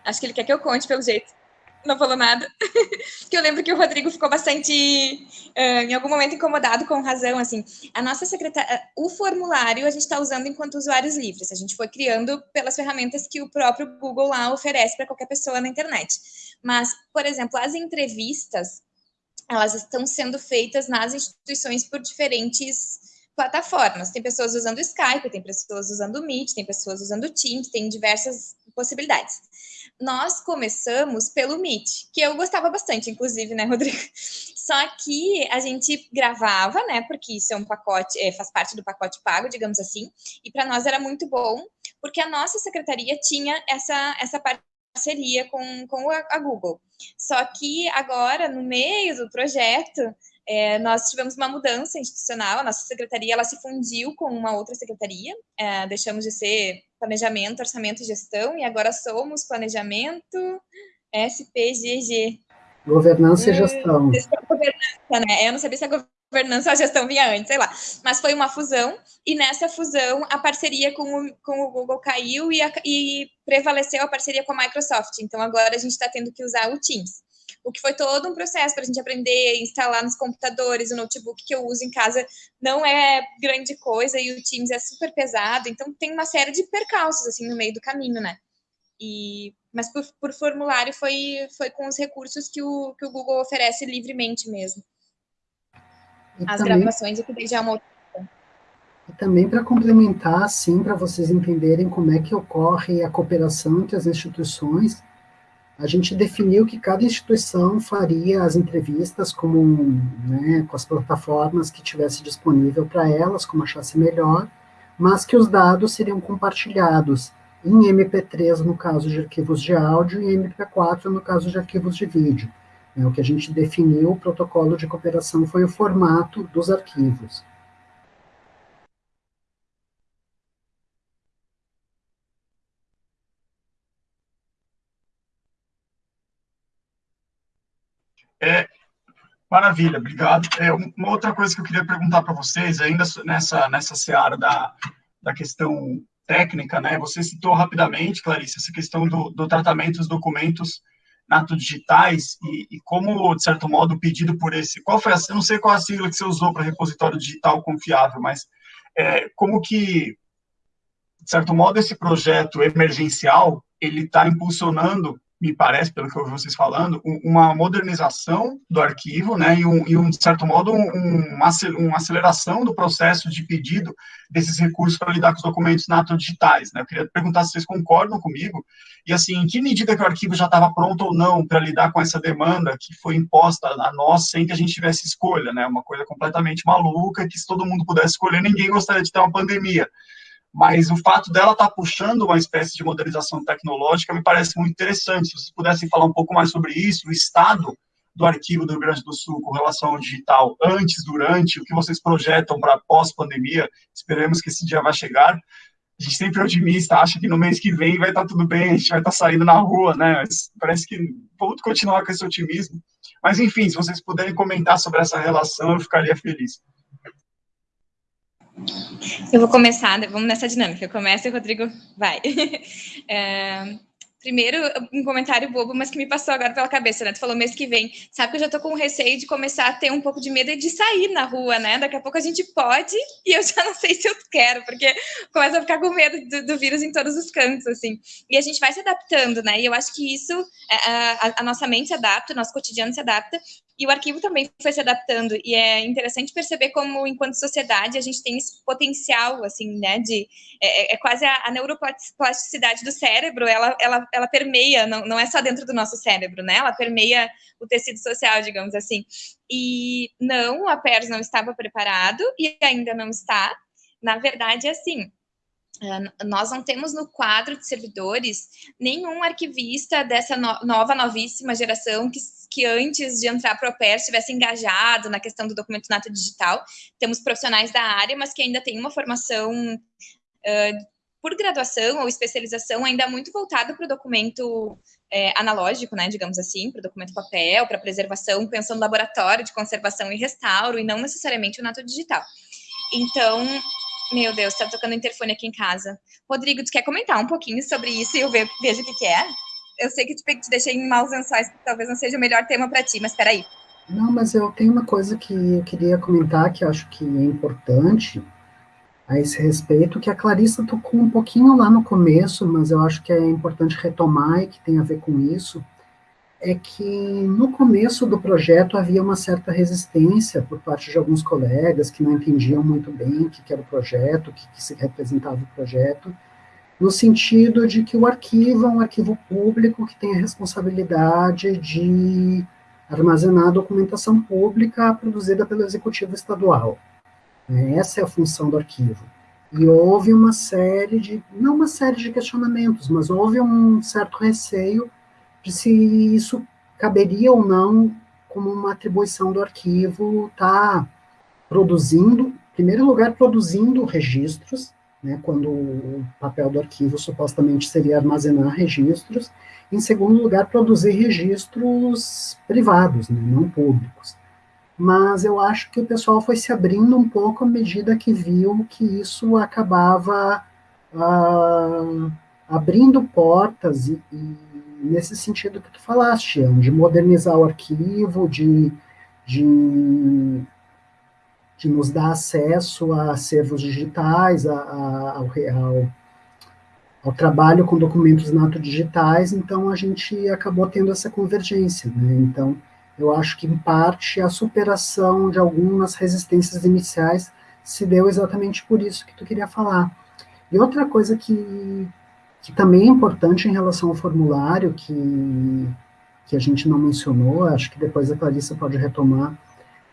Acho que ele quer que eu conte, pelo jeito não falou nada. que eu lembro que o Rodrigo ficou bastante, uh, em algum momento, incomodado com razão, assim. A nossa secretária, o formulário a gente está usando enquanto usuários livres. A gente foi criando pelas ferramentas que o próprio Google lá oferece para qualquer pessoa na internet. Mas, por exemplo, as entrevistas, elas estão sendo feitas nas instituições por diferentes plataformas. Tem pessoas usando Skype, tem pessoas usando Meet, tem pessoas usando Teams, tem diversas possibilidades nós começamos pelo Meet, que eu gostava bastante, inclusive, né, Rodrigo? Só que a gente gravava, né, porque isso é um pacote, é, faz parte do pacote pago, digamos assim, e para nós era muito bom, porque a nossa secretaria tinha essa, essa parceria com, com a, a Google. Só que agora, no meio do projeto, é, nós tivemos uma mudança institucional, a nossa secretaria ela se fundiu com uma outra secretaria, é, deixamos de ser planejamento, orçamento e gestão, e agora somos planejamento SPGG. Governança e gestão. Governança, né? Eu não sabia se a governança ou a gestão vinha antes, sei lá. Mas foi uma fusão, e nessa fusão a parceria com o, com o Google caiu e, a, e prevaleceu a parceria com a Microsoft. Então agora a gente está tendo que usar o Teams o que foi todo um processo para a gente aprender, instalar nos computadores, o notebook que eu uso em casa não é grande coisa e o Teams é super pesado, então tem uma série de percalços, assim, no meio do caminho, né? E, mas por, por formulário foi, foi com os recursos que o, que o Google oferece livremente mesmo. As também, gravações, eu que já é uma outra e também para complementar, assim, para vocês entenderem como é que ocorre a cooperação entre as instituições, a gente definiu que cada instituição faria as entrevistas como, né, com as plataformas que tivesse disponível para elas, como achasse melhor, mas que os dados seriam compartilhados em MP3 no caso de arquivos de áudio e MP4 no caso de arquivos de vídeo. É, o que a gente definiu, o protocolo de cooperação foi o formato dos arquivos. É, maravilha, obrigado. É, uma outra coisa que eu queria perguntar para vocês, ainda nessa, nessa seara da, da questão técnica, né? Você citou rapidamente, Clarice, essa questão do, do tratamento dos documentos nato digitais e, e, como, de certo modo, pedido por esse... Qual foi a... Eu não sei qual a sigla que você usou para repositório digital confiável, mas é, como que, de certo modo, esse projeto emergencial, ele está impulsionando me parece, pelo que eu ouvi vocês falando, uma modernização do arquivo, né, e, um, e um de certo modo, um, uma aceleração do processo de pedido desses recursos para lidar com os documentos nato digitais, né, eu queria perguntar se vocês concordam comigo, e assim, em que medida que o arquivo já estava pronto ou não para lidar com essa demanda que foi imposta a nós sem que a gente tivesse escolha, né, uma coisa completamente maluca, que se todo mundo pudesse escolher, ninguém gostaria de ter uma pandemia, mas o fato dela estar tá puxando uma espécie de modernização tecnológica me parece muito interessante. Se vocês pudessem falar um pouco mais sobre isso, o estado do arquivo do Rio Grande do Sul com relação ao digital, antes, durante, o que vocês projetam para pós-pandemia, esperemos que esse dia vai chegar. A gente sempre é otimista, acha que no mês que vem vai estar tá tudo bem, a gente vai estar tá saindo na rua, né? Mas parece que vamos continuar com esse otimismo. Mas, enfim, se vocês puderem comentar sobre essa relação, eu ficaria feliz. Eu vou começar, vamos nessa dinâmica. Eu começo e o Rodrigo vai. É, Primeiro, um comentário bobo, mas que me passou agora pela cabeça, né? Tu falou mês que vem. Sabe que eu já tô com receio de começar a ter um pouco de medo de sair na rua, né? Daqui a pouco a gente pode e eu já não sei se eu quero, porque começa a ficar com medo do, do vírus em todos os cantos, assim. E a gente vai se adaptando, né? E eu acho que isso, é, a, a nossa mente se adapta, o nosso cotidiano se adapta, e o arquivo também foi se adaptando. E é interessante perceber como, enquanto sociedade, a gente tem esse potencial, assim, né? De, é, é quase a, a neuroplasticidade do cérebro, ela, ela ela permeia, não, não é só dentro do nosso cérebro, né? Ela permeia o tecido social, digamos assim. E não, a PERS não estava preparado e ainda não está. Na verdade, é assim, ah, nós não temos no quadro de servidores nenhum arquivista dessa no nova, novíssima geração que, que antes de entrar para o PER estivesse engajado na questão do documento nato digital. Temos profissionais da área, mas que ainda têm uma formação uh, por graduação ou especialização, ainda muito voltado para o documento é, analógico, né, digamos assim, para o documento papel, para preservação, pensando no laboratório de conservação e restauro, e não necessariamente o nato digital. Então, meu Deus, está tocando interfone aqui em casa. Rodrigo, tu quer comentar um pouquinho sobre isso e eu vejo o que, que é? Eu sei que te, te deixei em maus lençóis, talvez não seja o melhor tema para ti, mas espera aí. Não, mas eu tenho uma coisa que eu queria comentar que eu acho que é importante, a esse respeito, que a Clarissa tocou um pouquinho lá no começo, mas eu acho que é importante retomar e que tem a ver com isso, é que no começo do projeto havia uma certa resistência por parte de alguns colegas que não entendiam muito bem o que era o projeto, o que, que se representava o projeto, no sentido de que o arquivo é um arquivo público que tem a responsabilidade de armazenar documentação pública produzida pelo executivo estadual. Né? Essa é a função do arquivo. E houve uma série de, não uma série de questionamentos, mas houve um certo receio de se isso caberia ou não como uma atribuição do arquivo estar tá produzindo, em primeiro lugar, produzindo registros, né, quando o papel do arquivo supostamente seria armazenar registros, em segundo lugar, produzir registros privados, né, não públicos. Mas eu acho que o pessoal foi se abrindo um pouco à medida que viu que isso acabava uh, abrindo portas, e, e, nesse sentido que tu falaste, de modernizar o arquivo, de, de, de nos dar acesso a acervos digitais, a, a, ao, ao, trabalho com documentos nato digitais, então a gente acabou tendo essa convergência, né? Então, eu acho que, em parte, a superação de algumas resistências iniciais se deu exatamente por isso que tu queria falar. E outra coisa que, que também é importante em relação ao formulário, que, que a gente não mencionou, acho que depois a Clarissa pode retomar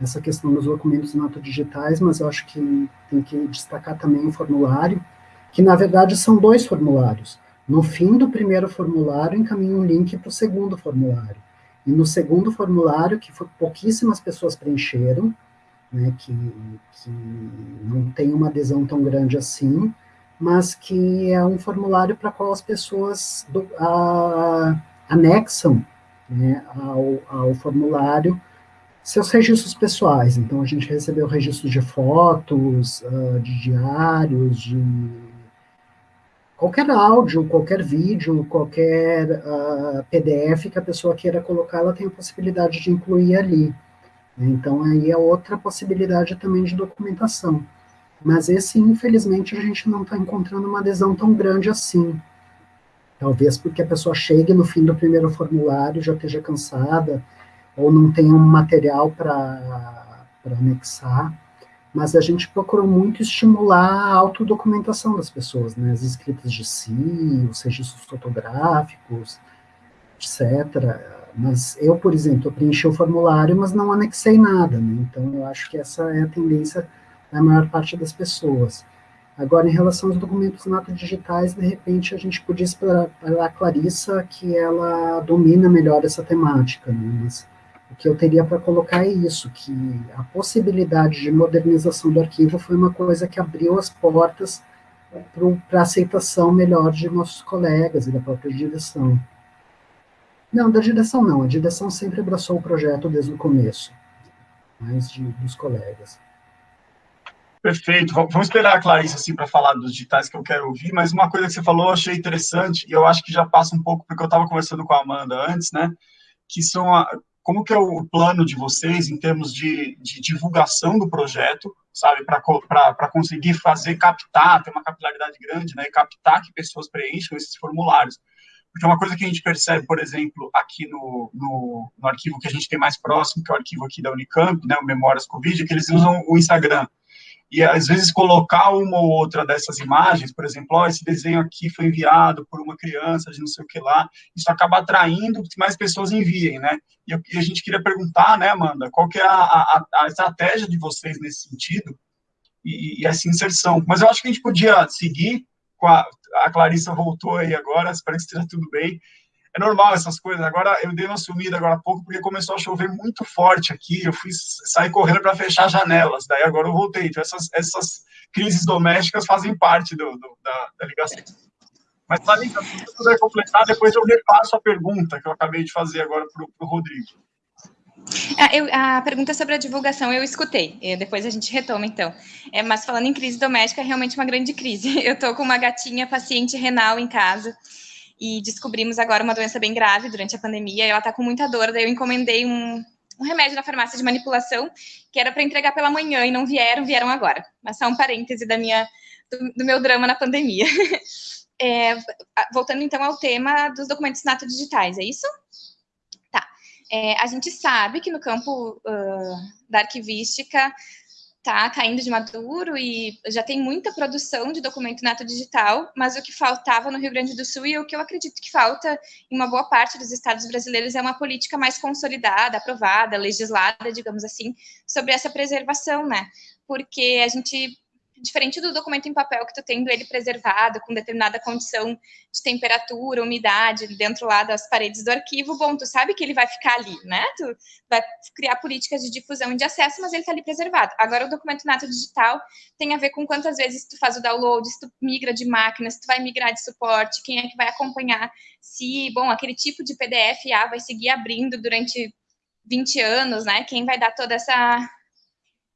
essa questão dos documentos nato digitais, mas eu acho que tem que destacar também o formulário, que na verdade são dois formulários. No fim do primeiro formulário, encaminha um link para o segundo formulário. E no segundo formulário, que pouquíssimas pessoas preencheram, né, que, que não tem uma adesão tão grande assim, mas que é um formulário para qual as pessoas do, a, anexam né, ao, ao formulário seus registros pessoais. Então, a gente recebeu registros de fotos, uh, de diários, de qualquer áudio, qualquer vídeo, qualquer uh, ah, PDF que a pessoa queira colocar, ela tem a possibilidade de incluir ali. Então, aí é outra possibilidade também de documentação. Mas esse, infelizmente, a gente não está encontrando uma adesão tão grande assim. Talvez porque a pessoa chegue no fim do primeiro formulário, já esteja cansada, ou não tenha um material para anexar, mas a gente procurou muito estimular a autodocumentação das pessoas, né, as escritas de si, os registros fotográficos, etc. Mas eu, por exemplo, preenchi o formulário, mas não anexei nada, né, então eu acho que essa é a tendência da maior parte das pessoas. Agora, em relação aos documentos nato digitais, de repente a gente podia esperar a Clarissa que ela domina melhor essa temática, né, mas que eu teria para colocar é isso, que a possibilidade de modernização do arquivo foi uma coisa que abriu as portas para a aceitação melhor de nossos colegas e da própria direção. Não, da direção não, a direção sempre abraçou o projeto desde o começo, mais de, dos colegas. Perfeito, vamos esperar a Clarice assim para falar dos digitais que eu quero ouvir, mas uma coisa que você falou eu achei interessante, e eu acho que já passa um pouco, porque eu estava conversando com a Amanda antes, né, que são a, como que é o plano de vocês em termos de, de divulgação do projeto, sabe, para conseguir fazer, captar, ter uma capilaridade grande, né, e captar que pessoas preencham esses formulários. Porque uma coisa que a gente percebe, por exemplo, aqui no, no, no arquivo que a gente tem mais próximo, que é o arquivo aqui da Unicamp, né, o Memórias Covid, é que eles usam o Instagram e às vezes colocar uma ou outra dessas imagens, por exemplo, oh, esse desenho aqui foi enviado por uma criança de não sei o que lá, isso acaba atraindo que mais pessoas enviem, né? E, eu, e a gente queria perguntar, né, Amanda, qual que é a, a, a estratégia de vocês nesse sentido e, e, essa inserção? Mas eu acho que a gente podia seguir com a, a Clarissa voltou aí agora, espero que esteja tudo bem, é normal essas coisas. Agora, eu dei uma sumida agora há pouco, porque começou a chover muito forte aqui, eu fui sair correndo para fechar janelas, daí agora eu voltei. Então, essas, essas crises domésticas fazem parte do, do da, da, ligação. Mas, Thalita, se você puder completar, depois eu repasso a pergunta que eu acabei de fazer agora para o Rodrigo. Ah, eu, a pergunta sobre a divulgação eu escutei, depois a gente retoma, então. É, mas falando em crise doméstica, é realmente uma grande crise. Eu estou com uma gatinha paciente renal em casa, e descobrimos agora uma doença bem grave durante a pandemia, ela está com muita dor, daí eu encomendei um, um remédio na farmácia de manipulação, que era para entregar pela manhã, e não vieram, vieram agora. Mas só um parêntese da minha, do, do meu drama na pandemia. É, voltando então ao tema dos documentos nato digitais, é isso? Tá. É, a gente sabe que no campo uh, da arquivística está caindo de maduro e já tem muita produção de documento nato digital, mas o que faltava no Rio Grande do Sul e o que eu acredito que falta em uma boa parte dos estados brasileiros é uma política mais consolidada, aprovada, legislada, digamos assim, sobre essa preservação, né? Porque a gente diferente do documento em papel que tu tendo ele preservado com determinada condição de temperatura, umidade dentro lá das paredes do arquivo, bom, tu sabe que ele vai ficar ali, né? Tu vai criar políticas de difusão e de acesso, mas ele está ali preservado. Agora o documento nato digital tem a ver com quantas vezes tu faz o download, se tu migra de máquina, se tu vai migrar de suporte, quem é que vai acompanhar, se, bom, aquele tipo de PDF A vai seguir abrindo durante 20 anos, né? Quem vai dar toda essa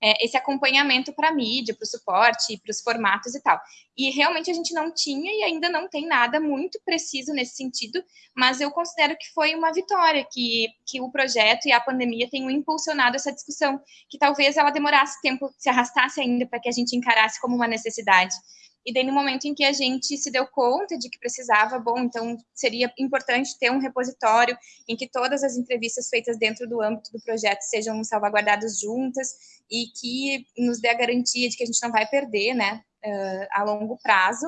é, esse acompanhamento para a mídia, para o suporte, para os formatos e tal. E realmente a gente não tinha e ainda não tem nada muito preciso nesse sentido, mas eu considero que foi uma vitória, que, que o projeto e a pandemia tenham impulsionado essa discussão, que talvez ela demorasse tempo, se arrastasse ainda para que a gente encarasse como uma necessidade. E daí, no momento em que a gente se deu conta de que precisava, bom, então seria importante ter um repositório em que todas as entrevistas feitas dentro do âmbito do projeto sejam salvaguardadas juntas e que nos dê a garantia de que a gente não vai perder, né, uh, a longo prazo.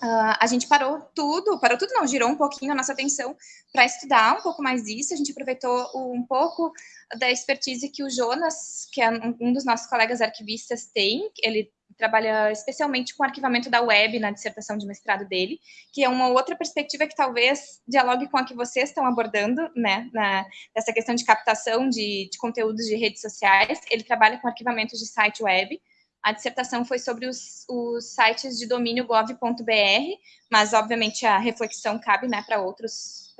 Uh, a gente parou tudo, parou tudo não, girou um pouquinho a nossa atenção para estudar um pouco mais disso, a gente aproveitou um pouco da expertise que o Jonas, que é um dos nossos colegas arquivistas, tem, ele trabalha especialmente com arquivamento da web na dissertação de mestrado dele, que é uma outra perspectiva que talvez dialogue com a que vocês estão abordando, né, na, nessa questão de captação de, de conteúdos de redes sociais. Ele trabalha com arquivamento de site web. A dissertação foi sobre os, os sites de domínio gov.br, mas obviamente a reflexão cabe né, para outros,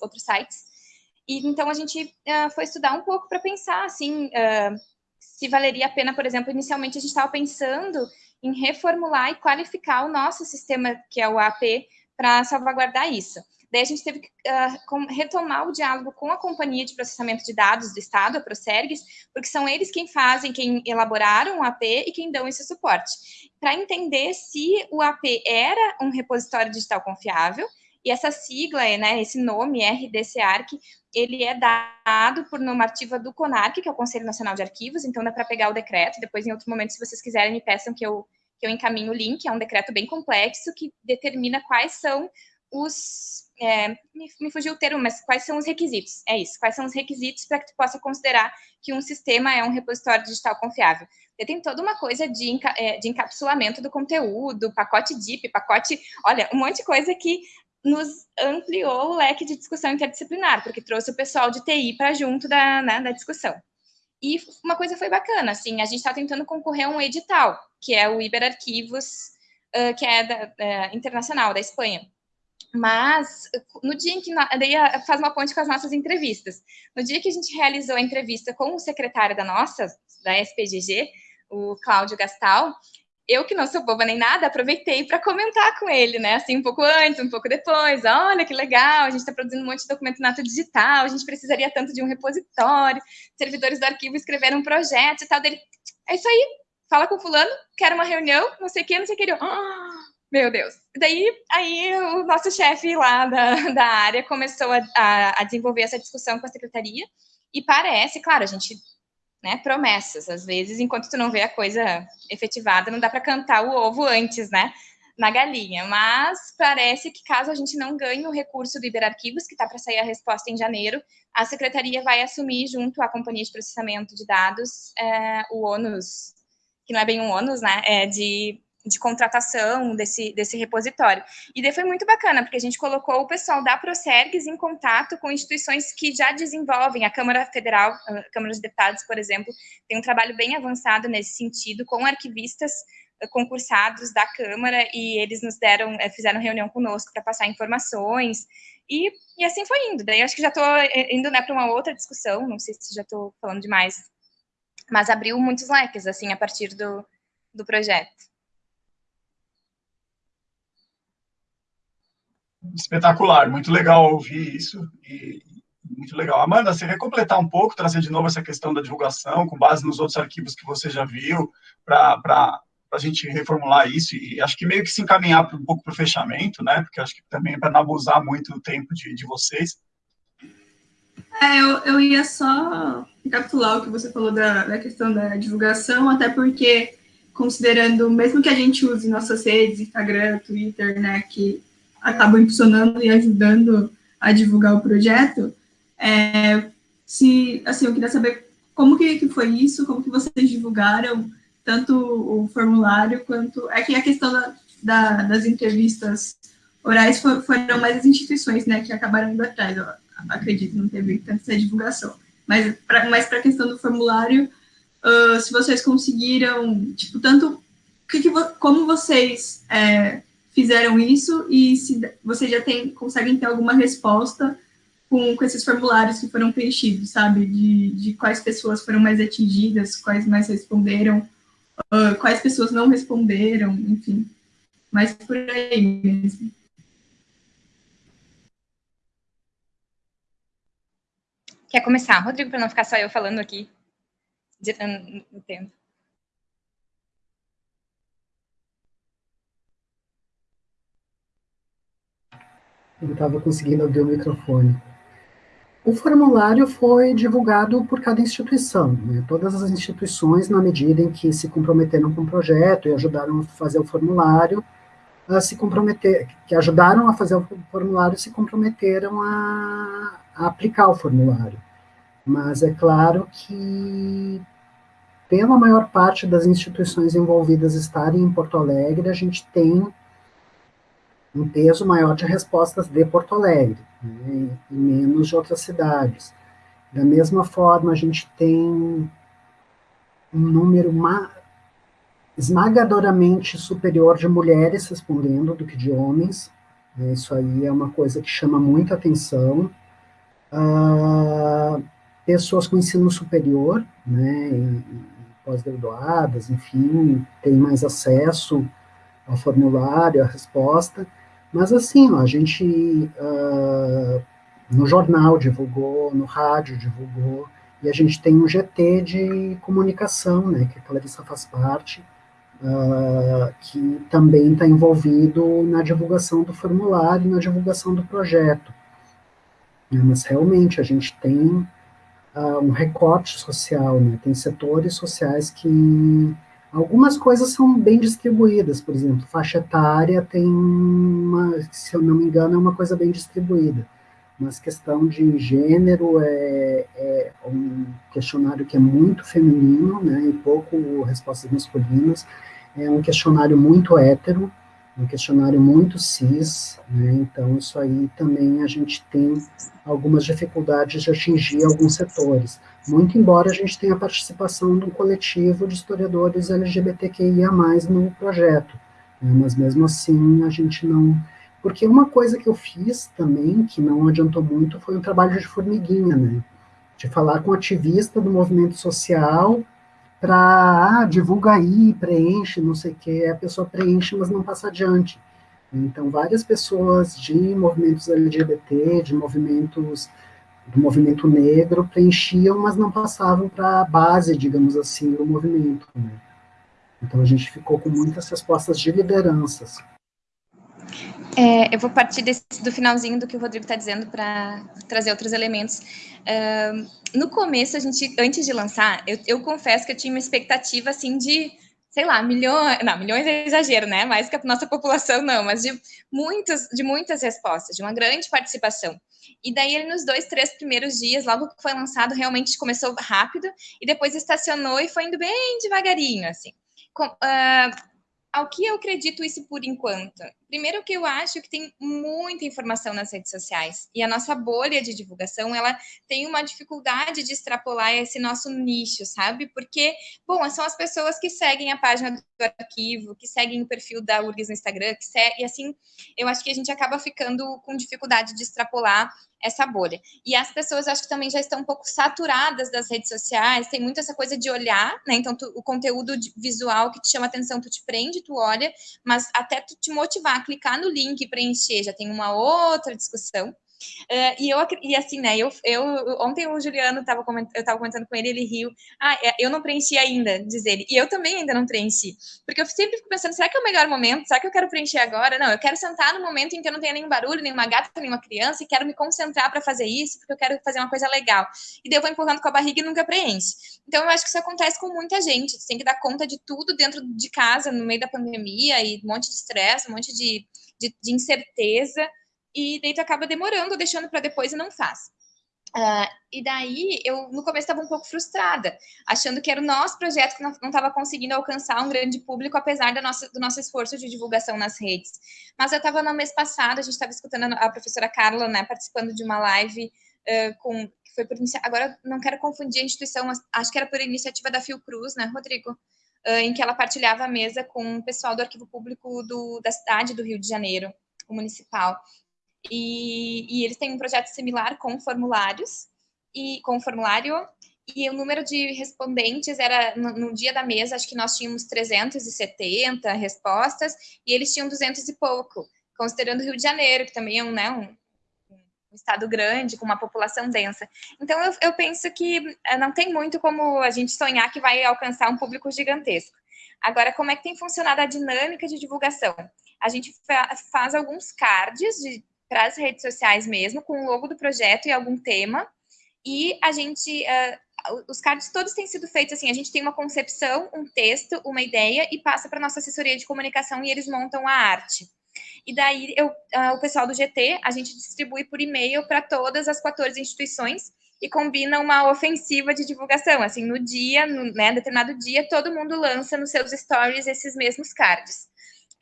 outros sites. E então a gente uh, foi estudar um pouco para pensar assim uh, se valeria a pena, por exemplo, inicialmente a gente estava pensando em reformular e qualificar o nosso sistema, que é o AP, para salvaguardar isso. Daí a gente teve que uh, retomar o diálogo com a Companhia de Processamento de Dados do Estado, a Procergs, porque são eles quem fazem, quem elaboraram o AP e quem dão esse suporte, para entender se o AP era um repositório digital confiável, e essa sigla, né, esse nome, RDCARC, ele é dado por normativa do CONARC, que é o Conselho Nacional de Arquivos, então dá para pegar o decreto, depois em outro momento, se vocês quiserem, me peçam que eu, que eu encaminhe o link, é um decreto bem complexo, que determina quais são os é, me, me, fugiu o termo, mas quais são os requisitos? É isso, quais são os requisitos para que tu possa considerar que um sistema é um repositório digital confiável? Porque tem toda uma coisa de, é, de encapsulamento do conteúdo, pacote DIP, pacote, olha, um monte de coisa que nos ampliou o leque de discussão interdisciplinar, porque trouxe o pessoal de TI para junto da, né, da discussão. E uma coisa foi bacana, assim, a gente está tentando concorrer a um edital, que é o Iberarquivos, uh, que é da, internacional, da Espanha. Mas, no dia em que. Daí faz uma ponte com as nossas entrevistas. No dia que a gente realizou a entrevista com o secretário da nossa, da SPGG, o Cláudio Gastal, eu que não sou boba nem nada, aproveitei para comentar com ele, né? Assim, um pouco antes, um pouco depois. Olha que legal, a gente está produzindo um monte de documento nato digital, a gente precisaria tanto de um repositório, servidores do arquivo escreveram um projeto e tal. Dele, é isso aí, fala com fulano, quero uma reunião, não sei o que, não sei o que. Oh, meu Deus. Daí, aí o nosso chefe lá da, da área começou a, a, a, desenvolver essa discussão com a secretaria e parece, claro, a gente, né, promessas, às vezes, enquanto tu não vê a coisa efetivada, não dá para cantar o ovo antes, né, na galinha, mas parece que caso a gente não ganhe o recurso do Iberarquivos, que está para sair a resposta em janeiro, a secretaria vai assumir junto à Companhia de Processamento de Dados é, o ônus, que não é bem um ônus, né, é de de contratação desse, desse repositório. E daí foi muito bacana, porque a gente colocou o pessoal da Procergs em contato com instituições que já desenvolvem, a Câmara Federal, a Câmara dos Deputados, por exemplo, tem um trabalho bem avançado nesse sentido, com arquivistas eh, concursados da Câmara, e eles nos deram, eh, fizeram reunião conosco para passar informações, e, e assim foi indo. Daí acho que já estou eh, indo né, para uma outra discussão, não sei se já estou falando demais, mas abriu muitos leques, assim, a partir do, do projeto. Espetacular, muito legal ouvir isso e muito legal. Amanda, você quer completar um pouco, trazer de novo essa questão da divulgação, com base nos outros arquivos que você já viu, para a gente reformular isso e acho que meio que se encaminhar um pouco para o fechamento, né? Porque acho que também é para não abusar muito do tempo de, de vocês. É, eu, eu ia só recapitular o que você falou da, da questão da divulgação, até porque, considerando, mesmo que a gente use nossas redes, Instagram, Twitter, né, que acabam impulsionando e ajudando a divulgar o projeto. É, se, assim, eu queria saber como que, que foi isso, como que vocês divulgaram tanto o formulário quanto... É que a questão da, da, das entrevistas orais for, foram mais as instituições, né, que acabaram indo atrás, acredito, não teve tanta divulgação. Mas para mas a questão do formulário, uh, se vocês conseguiram, tipo, tanto... Que que, como vocês... É, fizeram isso e se vocês já tem, conseguem ter alguma resposta com, com esses formulários que foram preenchidos, sabe? De, de quais pessoas foram mais atingidas, quais mais responderam, uh, quais pessoas não responderam, enfim. Mas por aí mesmo. Quer começar, Rodrigo, para não ficar só eu falando aqui? Entendo. Não estava conseguindo abrir o microfone. O formulário foi divulgado por cada instituição, né? todas as instituições, na medida em que se comprometeram com o projeto e ajudaram a fazer o formulário, a se comprometer, que ajudaram a fazer o formulário, se comprometeram a, a aplicar o formulário. Mas é claro que, pela maior parte das instituições envolvidas estarem em Porto Alegre, a gente tem um peso maior de respostas de Porto Alegre, né, e menos de outras cidades. Da mesma forma, a gente tem um número esmagadoramente superior de mulheres respondendo do que de homens, né, isso aí é uma coisa que chama muita atenção, uh, pessoas com ensino superior, né, pós-graduadas, enfim, têm mais acesso ao formulário, à resposta, mas assim, ó, a gente uh, no jornal divulgou, no rádio divulgou, e a gente tem um GT de comunicação, né, que a Clarissa faz parte, uh, que também está envolvido na divulgação do formulário, na divulgação do projeto. Mas realmente a gente tem uh, um recorte social, né, tem setores sociais que Algumas coisas são bem distribuídas, por exemplo, faixa etária tem uma, se eu não me engano, é uma coisa bem distribuída. Mas questão de gênero é, é, um questionário que é muito feminino, né, e pouco respostas masculinas, é um questionário muito hétero, um questionário muito cis, né, então isso aí também a gente tem algumas dificuldades de atingir alguns setores, muito embora a gente tenha a participação de um coletivo de historiadores LGBTQIA+, no projeto, né, mas mesmo assim a gente não porque uma coisa que eu fiz também, que não adiantou muito, foi um trabalho de formiguinha, né? De falar com ativista do movimento social para, ah, divulga aí, preenche, não sei o quê. A pessoa preenche, mas não passa adiante. Então, várias pessoas de movimentos LGBT, de movimentos do movimento negro, preenchiam, mas não passavam para a base, digamos assim, do movimento. Né? Então, a gente ficou com muitas respostas de lideranças. É, eu vou partir desse, do finalzinho do que o Rodrigo está dizendo para trazer outros elementos. Uh, no começo, a gente, antes de lançar, eu, eu, confesso que eu tinha uma expectativa assim de, sei lá, milhões, não, milhões é exagero, né? Mais que a nossa população não, mas de muitas, de muitas respostas, de uma grande participação. E daí ele nos dois, três primeiros dias, logo que foi lançado, realmente começou rápido e depois estacionou e foi indo bem devagarinho, assim. Com, uh, ao que eu acredito isso por enquanto? Primeiro que eu acho que tem muita informação nas redes sociais e a nossa bolha de divulgação, ela tem uma dificuldade de extrapolar esse nosso nicho, sabe? Porque, bom, são as pessoas que seguem a página do arquivo, que seguem o perfil da URGS no Instagram, que segue, e assim, eu acho que a gente acaba ficando com dificuldade de extrapolar essa bolha. E as pessoas acho que também já estão um pouco saturadas das redes sociais, tem muito essa coisa de olhar, né? Então, tu, o conteúdo visual que te chama atenção, tu te prende, tu olha, mas até tu te motivar clicar no link e preencher, já tem uma outra discussão. Uh, e eu e assim, né? Eu, eu ontem o Juliano tava comentando, eu estava comentando com ele, ele riu. Ah, é, eu não preenchi ainda, diz ele. E eu também ainda não preenchi, porque eu sempre fico pensando, será que é o melhor momento? Será que eu quero preencher agora? Não, eu quero sentar no momento em que eu não tenha nenhum barulho, nenhuma gata, nenhuma criança, e quero me concentrar para fazer isso, porque eu quero fazer uma coisa legal. E daí eu vou empurrando com a barriga e nunca preenche. Então eu acho que isso acontece com muita gente. Você tem que dar conta de tudo dentro de casa, no meio da pandemia, e um monte de estresse, um monte de, de, de incerteza e daí tu acaba demorando, deixando para depois e não faz. Uh, e daí, eu no começo estava um pouco frustrada, achando que era o nosso projeto que não estava conseguindo alcançar um grande público, apesar da nossa, do nosso esforço de divulgação nas redes. Mas eu estava no mês passado, a gente estava escutando a professora Carla, né, participando de uma live uh, com, que foi por agora não quero confundir a instituição, mas acho que era por iniciativa da Fiocruz, né, Rodrigo? Uh, em que ela partilhava a mesa com o pessoal do Arquivo Público do, da cidade do Rio de Janeiro, o municipal. E, e eles têm um projeto similar com formulários, e com formulário, e o número de respondentes era, no, no, dia da mesa, acho que nós tínhamos 370 respostas, e eles tinham 200 e pouco, considerando o Rio de Janeiro, que também é um, né, um, um estado grande, com uma população densa. Então, eu, eu penso que eh, não tem muito como a gente sonhar que vai alcançar um público gigantesco. Agora, como é que tem funcionado a dinâmica de divulgação? A gente fa faz alguns cards de para as redes sociais mesmo, com o logo do projeto e algum tema. E a gente, uh, os cards todos têm sido feitos assim, a gente tem uma concepção, um texto, uma ideia e passa para nossa assessoria de comunicação e eles montam a arte. E daí eu, uh, o pessoal do GT, a gente distribui por e-mail para todas as 14 instituições e combina uma ofensiva de divulgação. Assim, no dia, no né, determinado dia, todo mundo lança nos seus stories esses mesmos cards.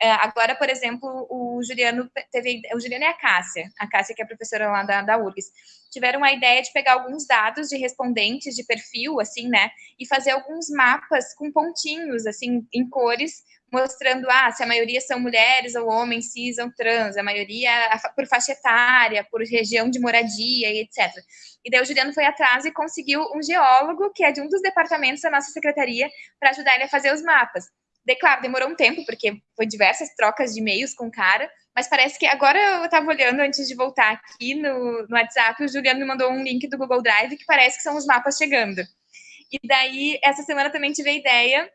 É, agora, por exemplo, o Juliano teve. O Juliano e a Cássia, a Cássia, que é professora lá da, da URGS, tiveram a ideia de pegar alguns dados de respondentes de perfil, assim, né? E fazer alguns mapas com pontinhos, assim, em cores, mostrando ah, se a maioria são mulheres ou homens cis ou trans, a maioria por faixa etária, por região de moradia e etc. E daí o Juliano foi atrás e conseguiu um geólogo, que é de um dos departamentos da nossa secretaria, para ajudar ele a fazer os mapas. Daí, claro, demorou um tempo, porque foi diversas trocas de e-mails com o cara, mas parece que agora eu estava olhando antes de voltar aqui no, no WhatsApp, o Juliano me mandou um link do Google Drive que parece que são os mapas chegando. E daí, essa semana também tive a ideia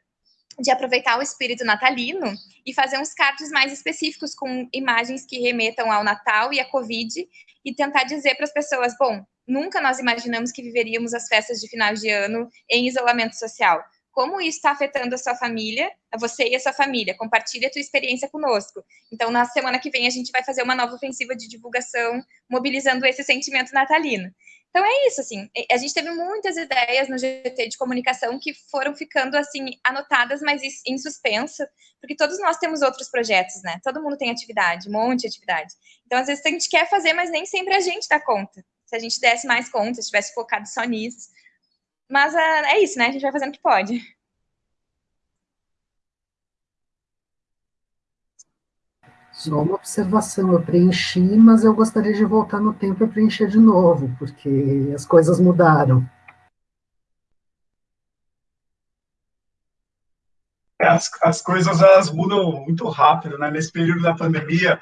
de aproveitar o espírito natalino e fazer uns cards mais específicos com imagens que remetam ao Natal e à Covid e tentar dizer para as pessoas, bom, nunca nós imaginamos que viveríamos as festas de final de ano em isolamento social. Como isso está afetando a sua família, a você e a sua família? Compartilhe a tua experiência conosco. Então, na semana que vem, a gente vai fazer uma nova ofensiva de divulgação, mobilizando esse sentimento natalino. Então é isso, assim, a gente teve muitas ideias no GT de comunicação que foram ficando, assim, anotadas, mas em suspenso, porque todos nós temos outros projetos, né? Todo mundo tem atividade, um monte de atividade. Então, às vezes, a gente quer fazer, mas nem sempre a gente dá conta. Se a gente desse mais conta, se tivesse focado só nisso. Mas uh, é isso, né? A gente vai fazendo o que pode. Só uma observação, eu preenchi, mas eu gostaria de voltar no tempo e preencher de novo, porque as coisas mudaram. É, as, as coisas elas mudam muito rápido, né? Nesse período da pandemia,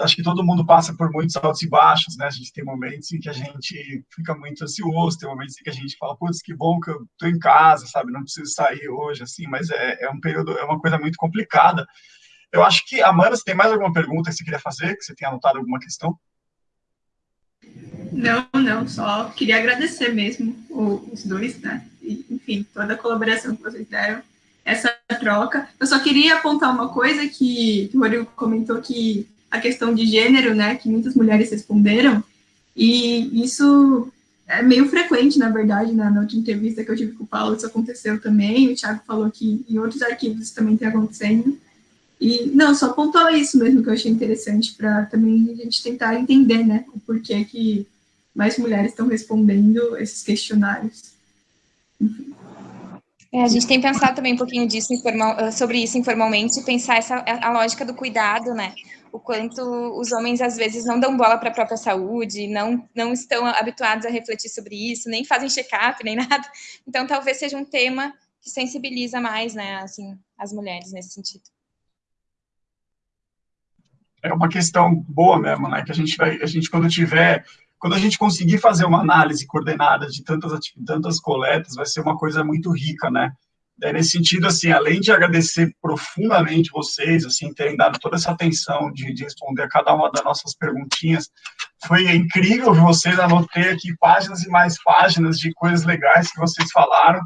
acho que todo mundo passa por muitos altos e baixos, né? A gente tem momentos em que a gente fica muito ansioso, tem momentos em que a gente fala, putz, que bom que eu tô em casa, sabe? Não preciso sair hoje, assim, mas é, é um período, é uma coisa muito complicada. Eu acho que, Amanda, você tem mais alguma pergunta que você queria fazer, que você tenha anotado alguma questão? Não, não, só queria agradecer mesmo os dois, né? Enfim, toda a colaboração que vocês deram, essa troca. Eu só queria apontar uma coisa que, que o Rodrigo comentou que a questão de gênero, né, que muitas mulheres responderam, e isso é meio frequente, na verdade, na, na última entrevista que eu tive com o Paulo, isso aconteceu também, o Thiago falou que em outros arquivos isso também tem acontecendo, e, não, só pontuar isso mesmo que eu achei interessante, para também a gente tentar entender, né, o porquê que mais mulheres estão respondendo esses questionários. É, a gente tem pensado também um pouquinho disso informal, sobre isso informalmente, pensar essa, a lógica do cuidado, né? O quanto os homens às vezes não dão bola para a própria saúde, não, não estão habituados a refletir sobre isso, nem fazem check-up, nem nada. Então, talvez seja um tema que sensibiliza mais, né, assim, as mulheres nesse sentido é uma questão boa mesmo, né? Que a gente vai, a gente quando tiver, quando a gente conseguir fazer uma análise coordenada de tantas tantas coletas, vai ser uma coisa muito rica, né? É, nesse sentido, assim, além de agradecer profundamente vocês, assim, terem dado toda essa atenção de, de responder a cada uma das nossas perguntinhas, foi incrível ver vocês, anotei aqui páginas e mais páginas de coisas legais que vocês falaram,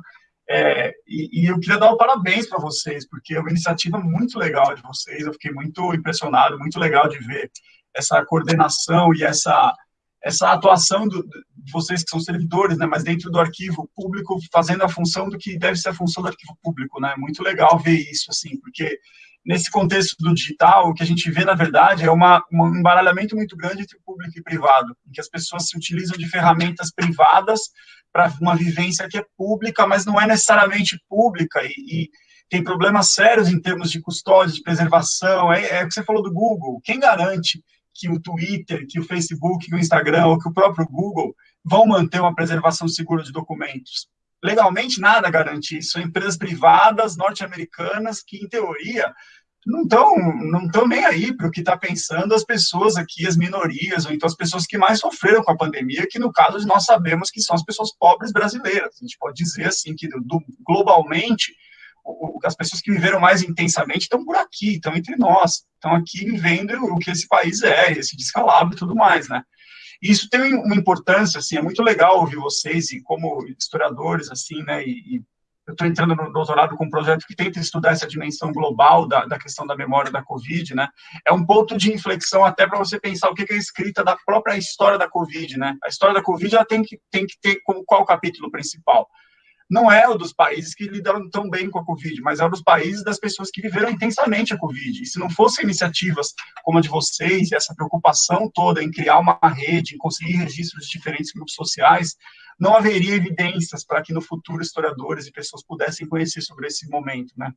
é, e, e, eu queria dar um parabéns para vocês, porque é uma iniciativa muito legal de vocês. Eu fiquei muito impressionado, muito legal de ver essa coordenação e essa, essa atuação do, de vocês que são servidores, né, mas dentro do arquivo público, fazendo a função do que deve ser a função do arquivo público. Né? Muito legal ver isso, assim, porque nesse contexto do digital, o que a gente vê, na verdade, é uma, um embaralhamento muito grande entre público e privado, em que as pessoas se utilizam de ferramentas privadas para uma vivência que é pública, mas não é necessariamente pública, e, e tem problemas sérios em termos de custódia, de preservação, é, é o que você falou do Google, quem garante que o Twitter, que o Facebook, que o Instagram, ou que o próprio Google vão manter uma preservação segura de documentos? Legalmente, nada garante isso. São empresas privadas norte-americanas que, em teoria, não estão não tão nem aí para o que está pensando as pessoas aqui, as minorias, ou então as pessoas que mais sofreram com a pandemia, que no caso nós sabemos que são as pessoas pobres brasileiras. A gente pode dizer assim que globalmente as pessoas que viveram mais intensamente estão por aqui, estão entre nós, estão aqui vivendo o que esse país é, esse descalabro e tudo mais, né? E isso tem uma importância, assim, é muito legal ouvir vocês, e como historiadores, assim, né, e, e eu estou entrando no doutorado com um projeto que tenta estudar essa dimensão global da, da questão da memória da Covid, né? É um ponto de inflexão até para você pensar o que é escrita da própria história da Covid, né? A história da Covid ela tem que, tem que ter como qual capítulo principal? Não é o dos países que lidaram tão bem com a Covid, mas é o dos países das pessoas que viveram intensamente a Covid. E se não fossem iniciativas como a de vocês, essa preocupação toda em criar uma rede, em conseguir registros de diferentes grupos sociais, não haveria evidências para que no futuro historiadores e pessoas pudessem conhecer sobre esse momento, né?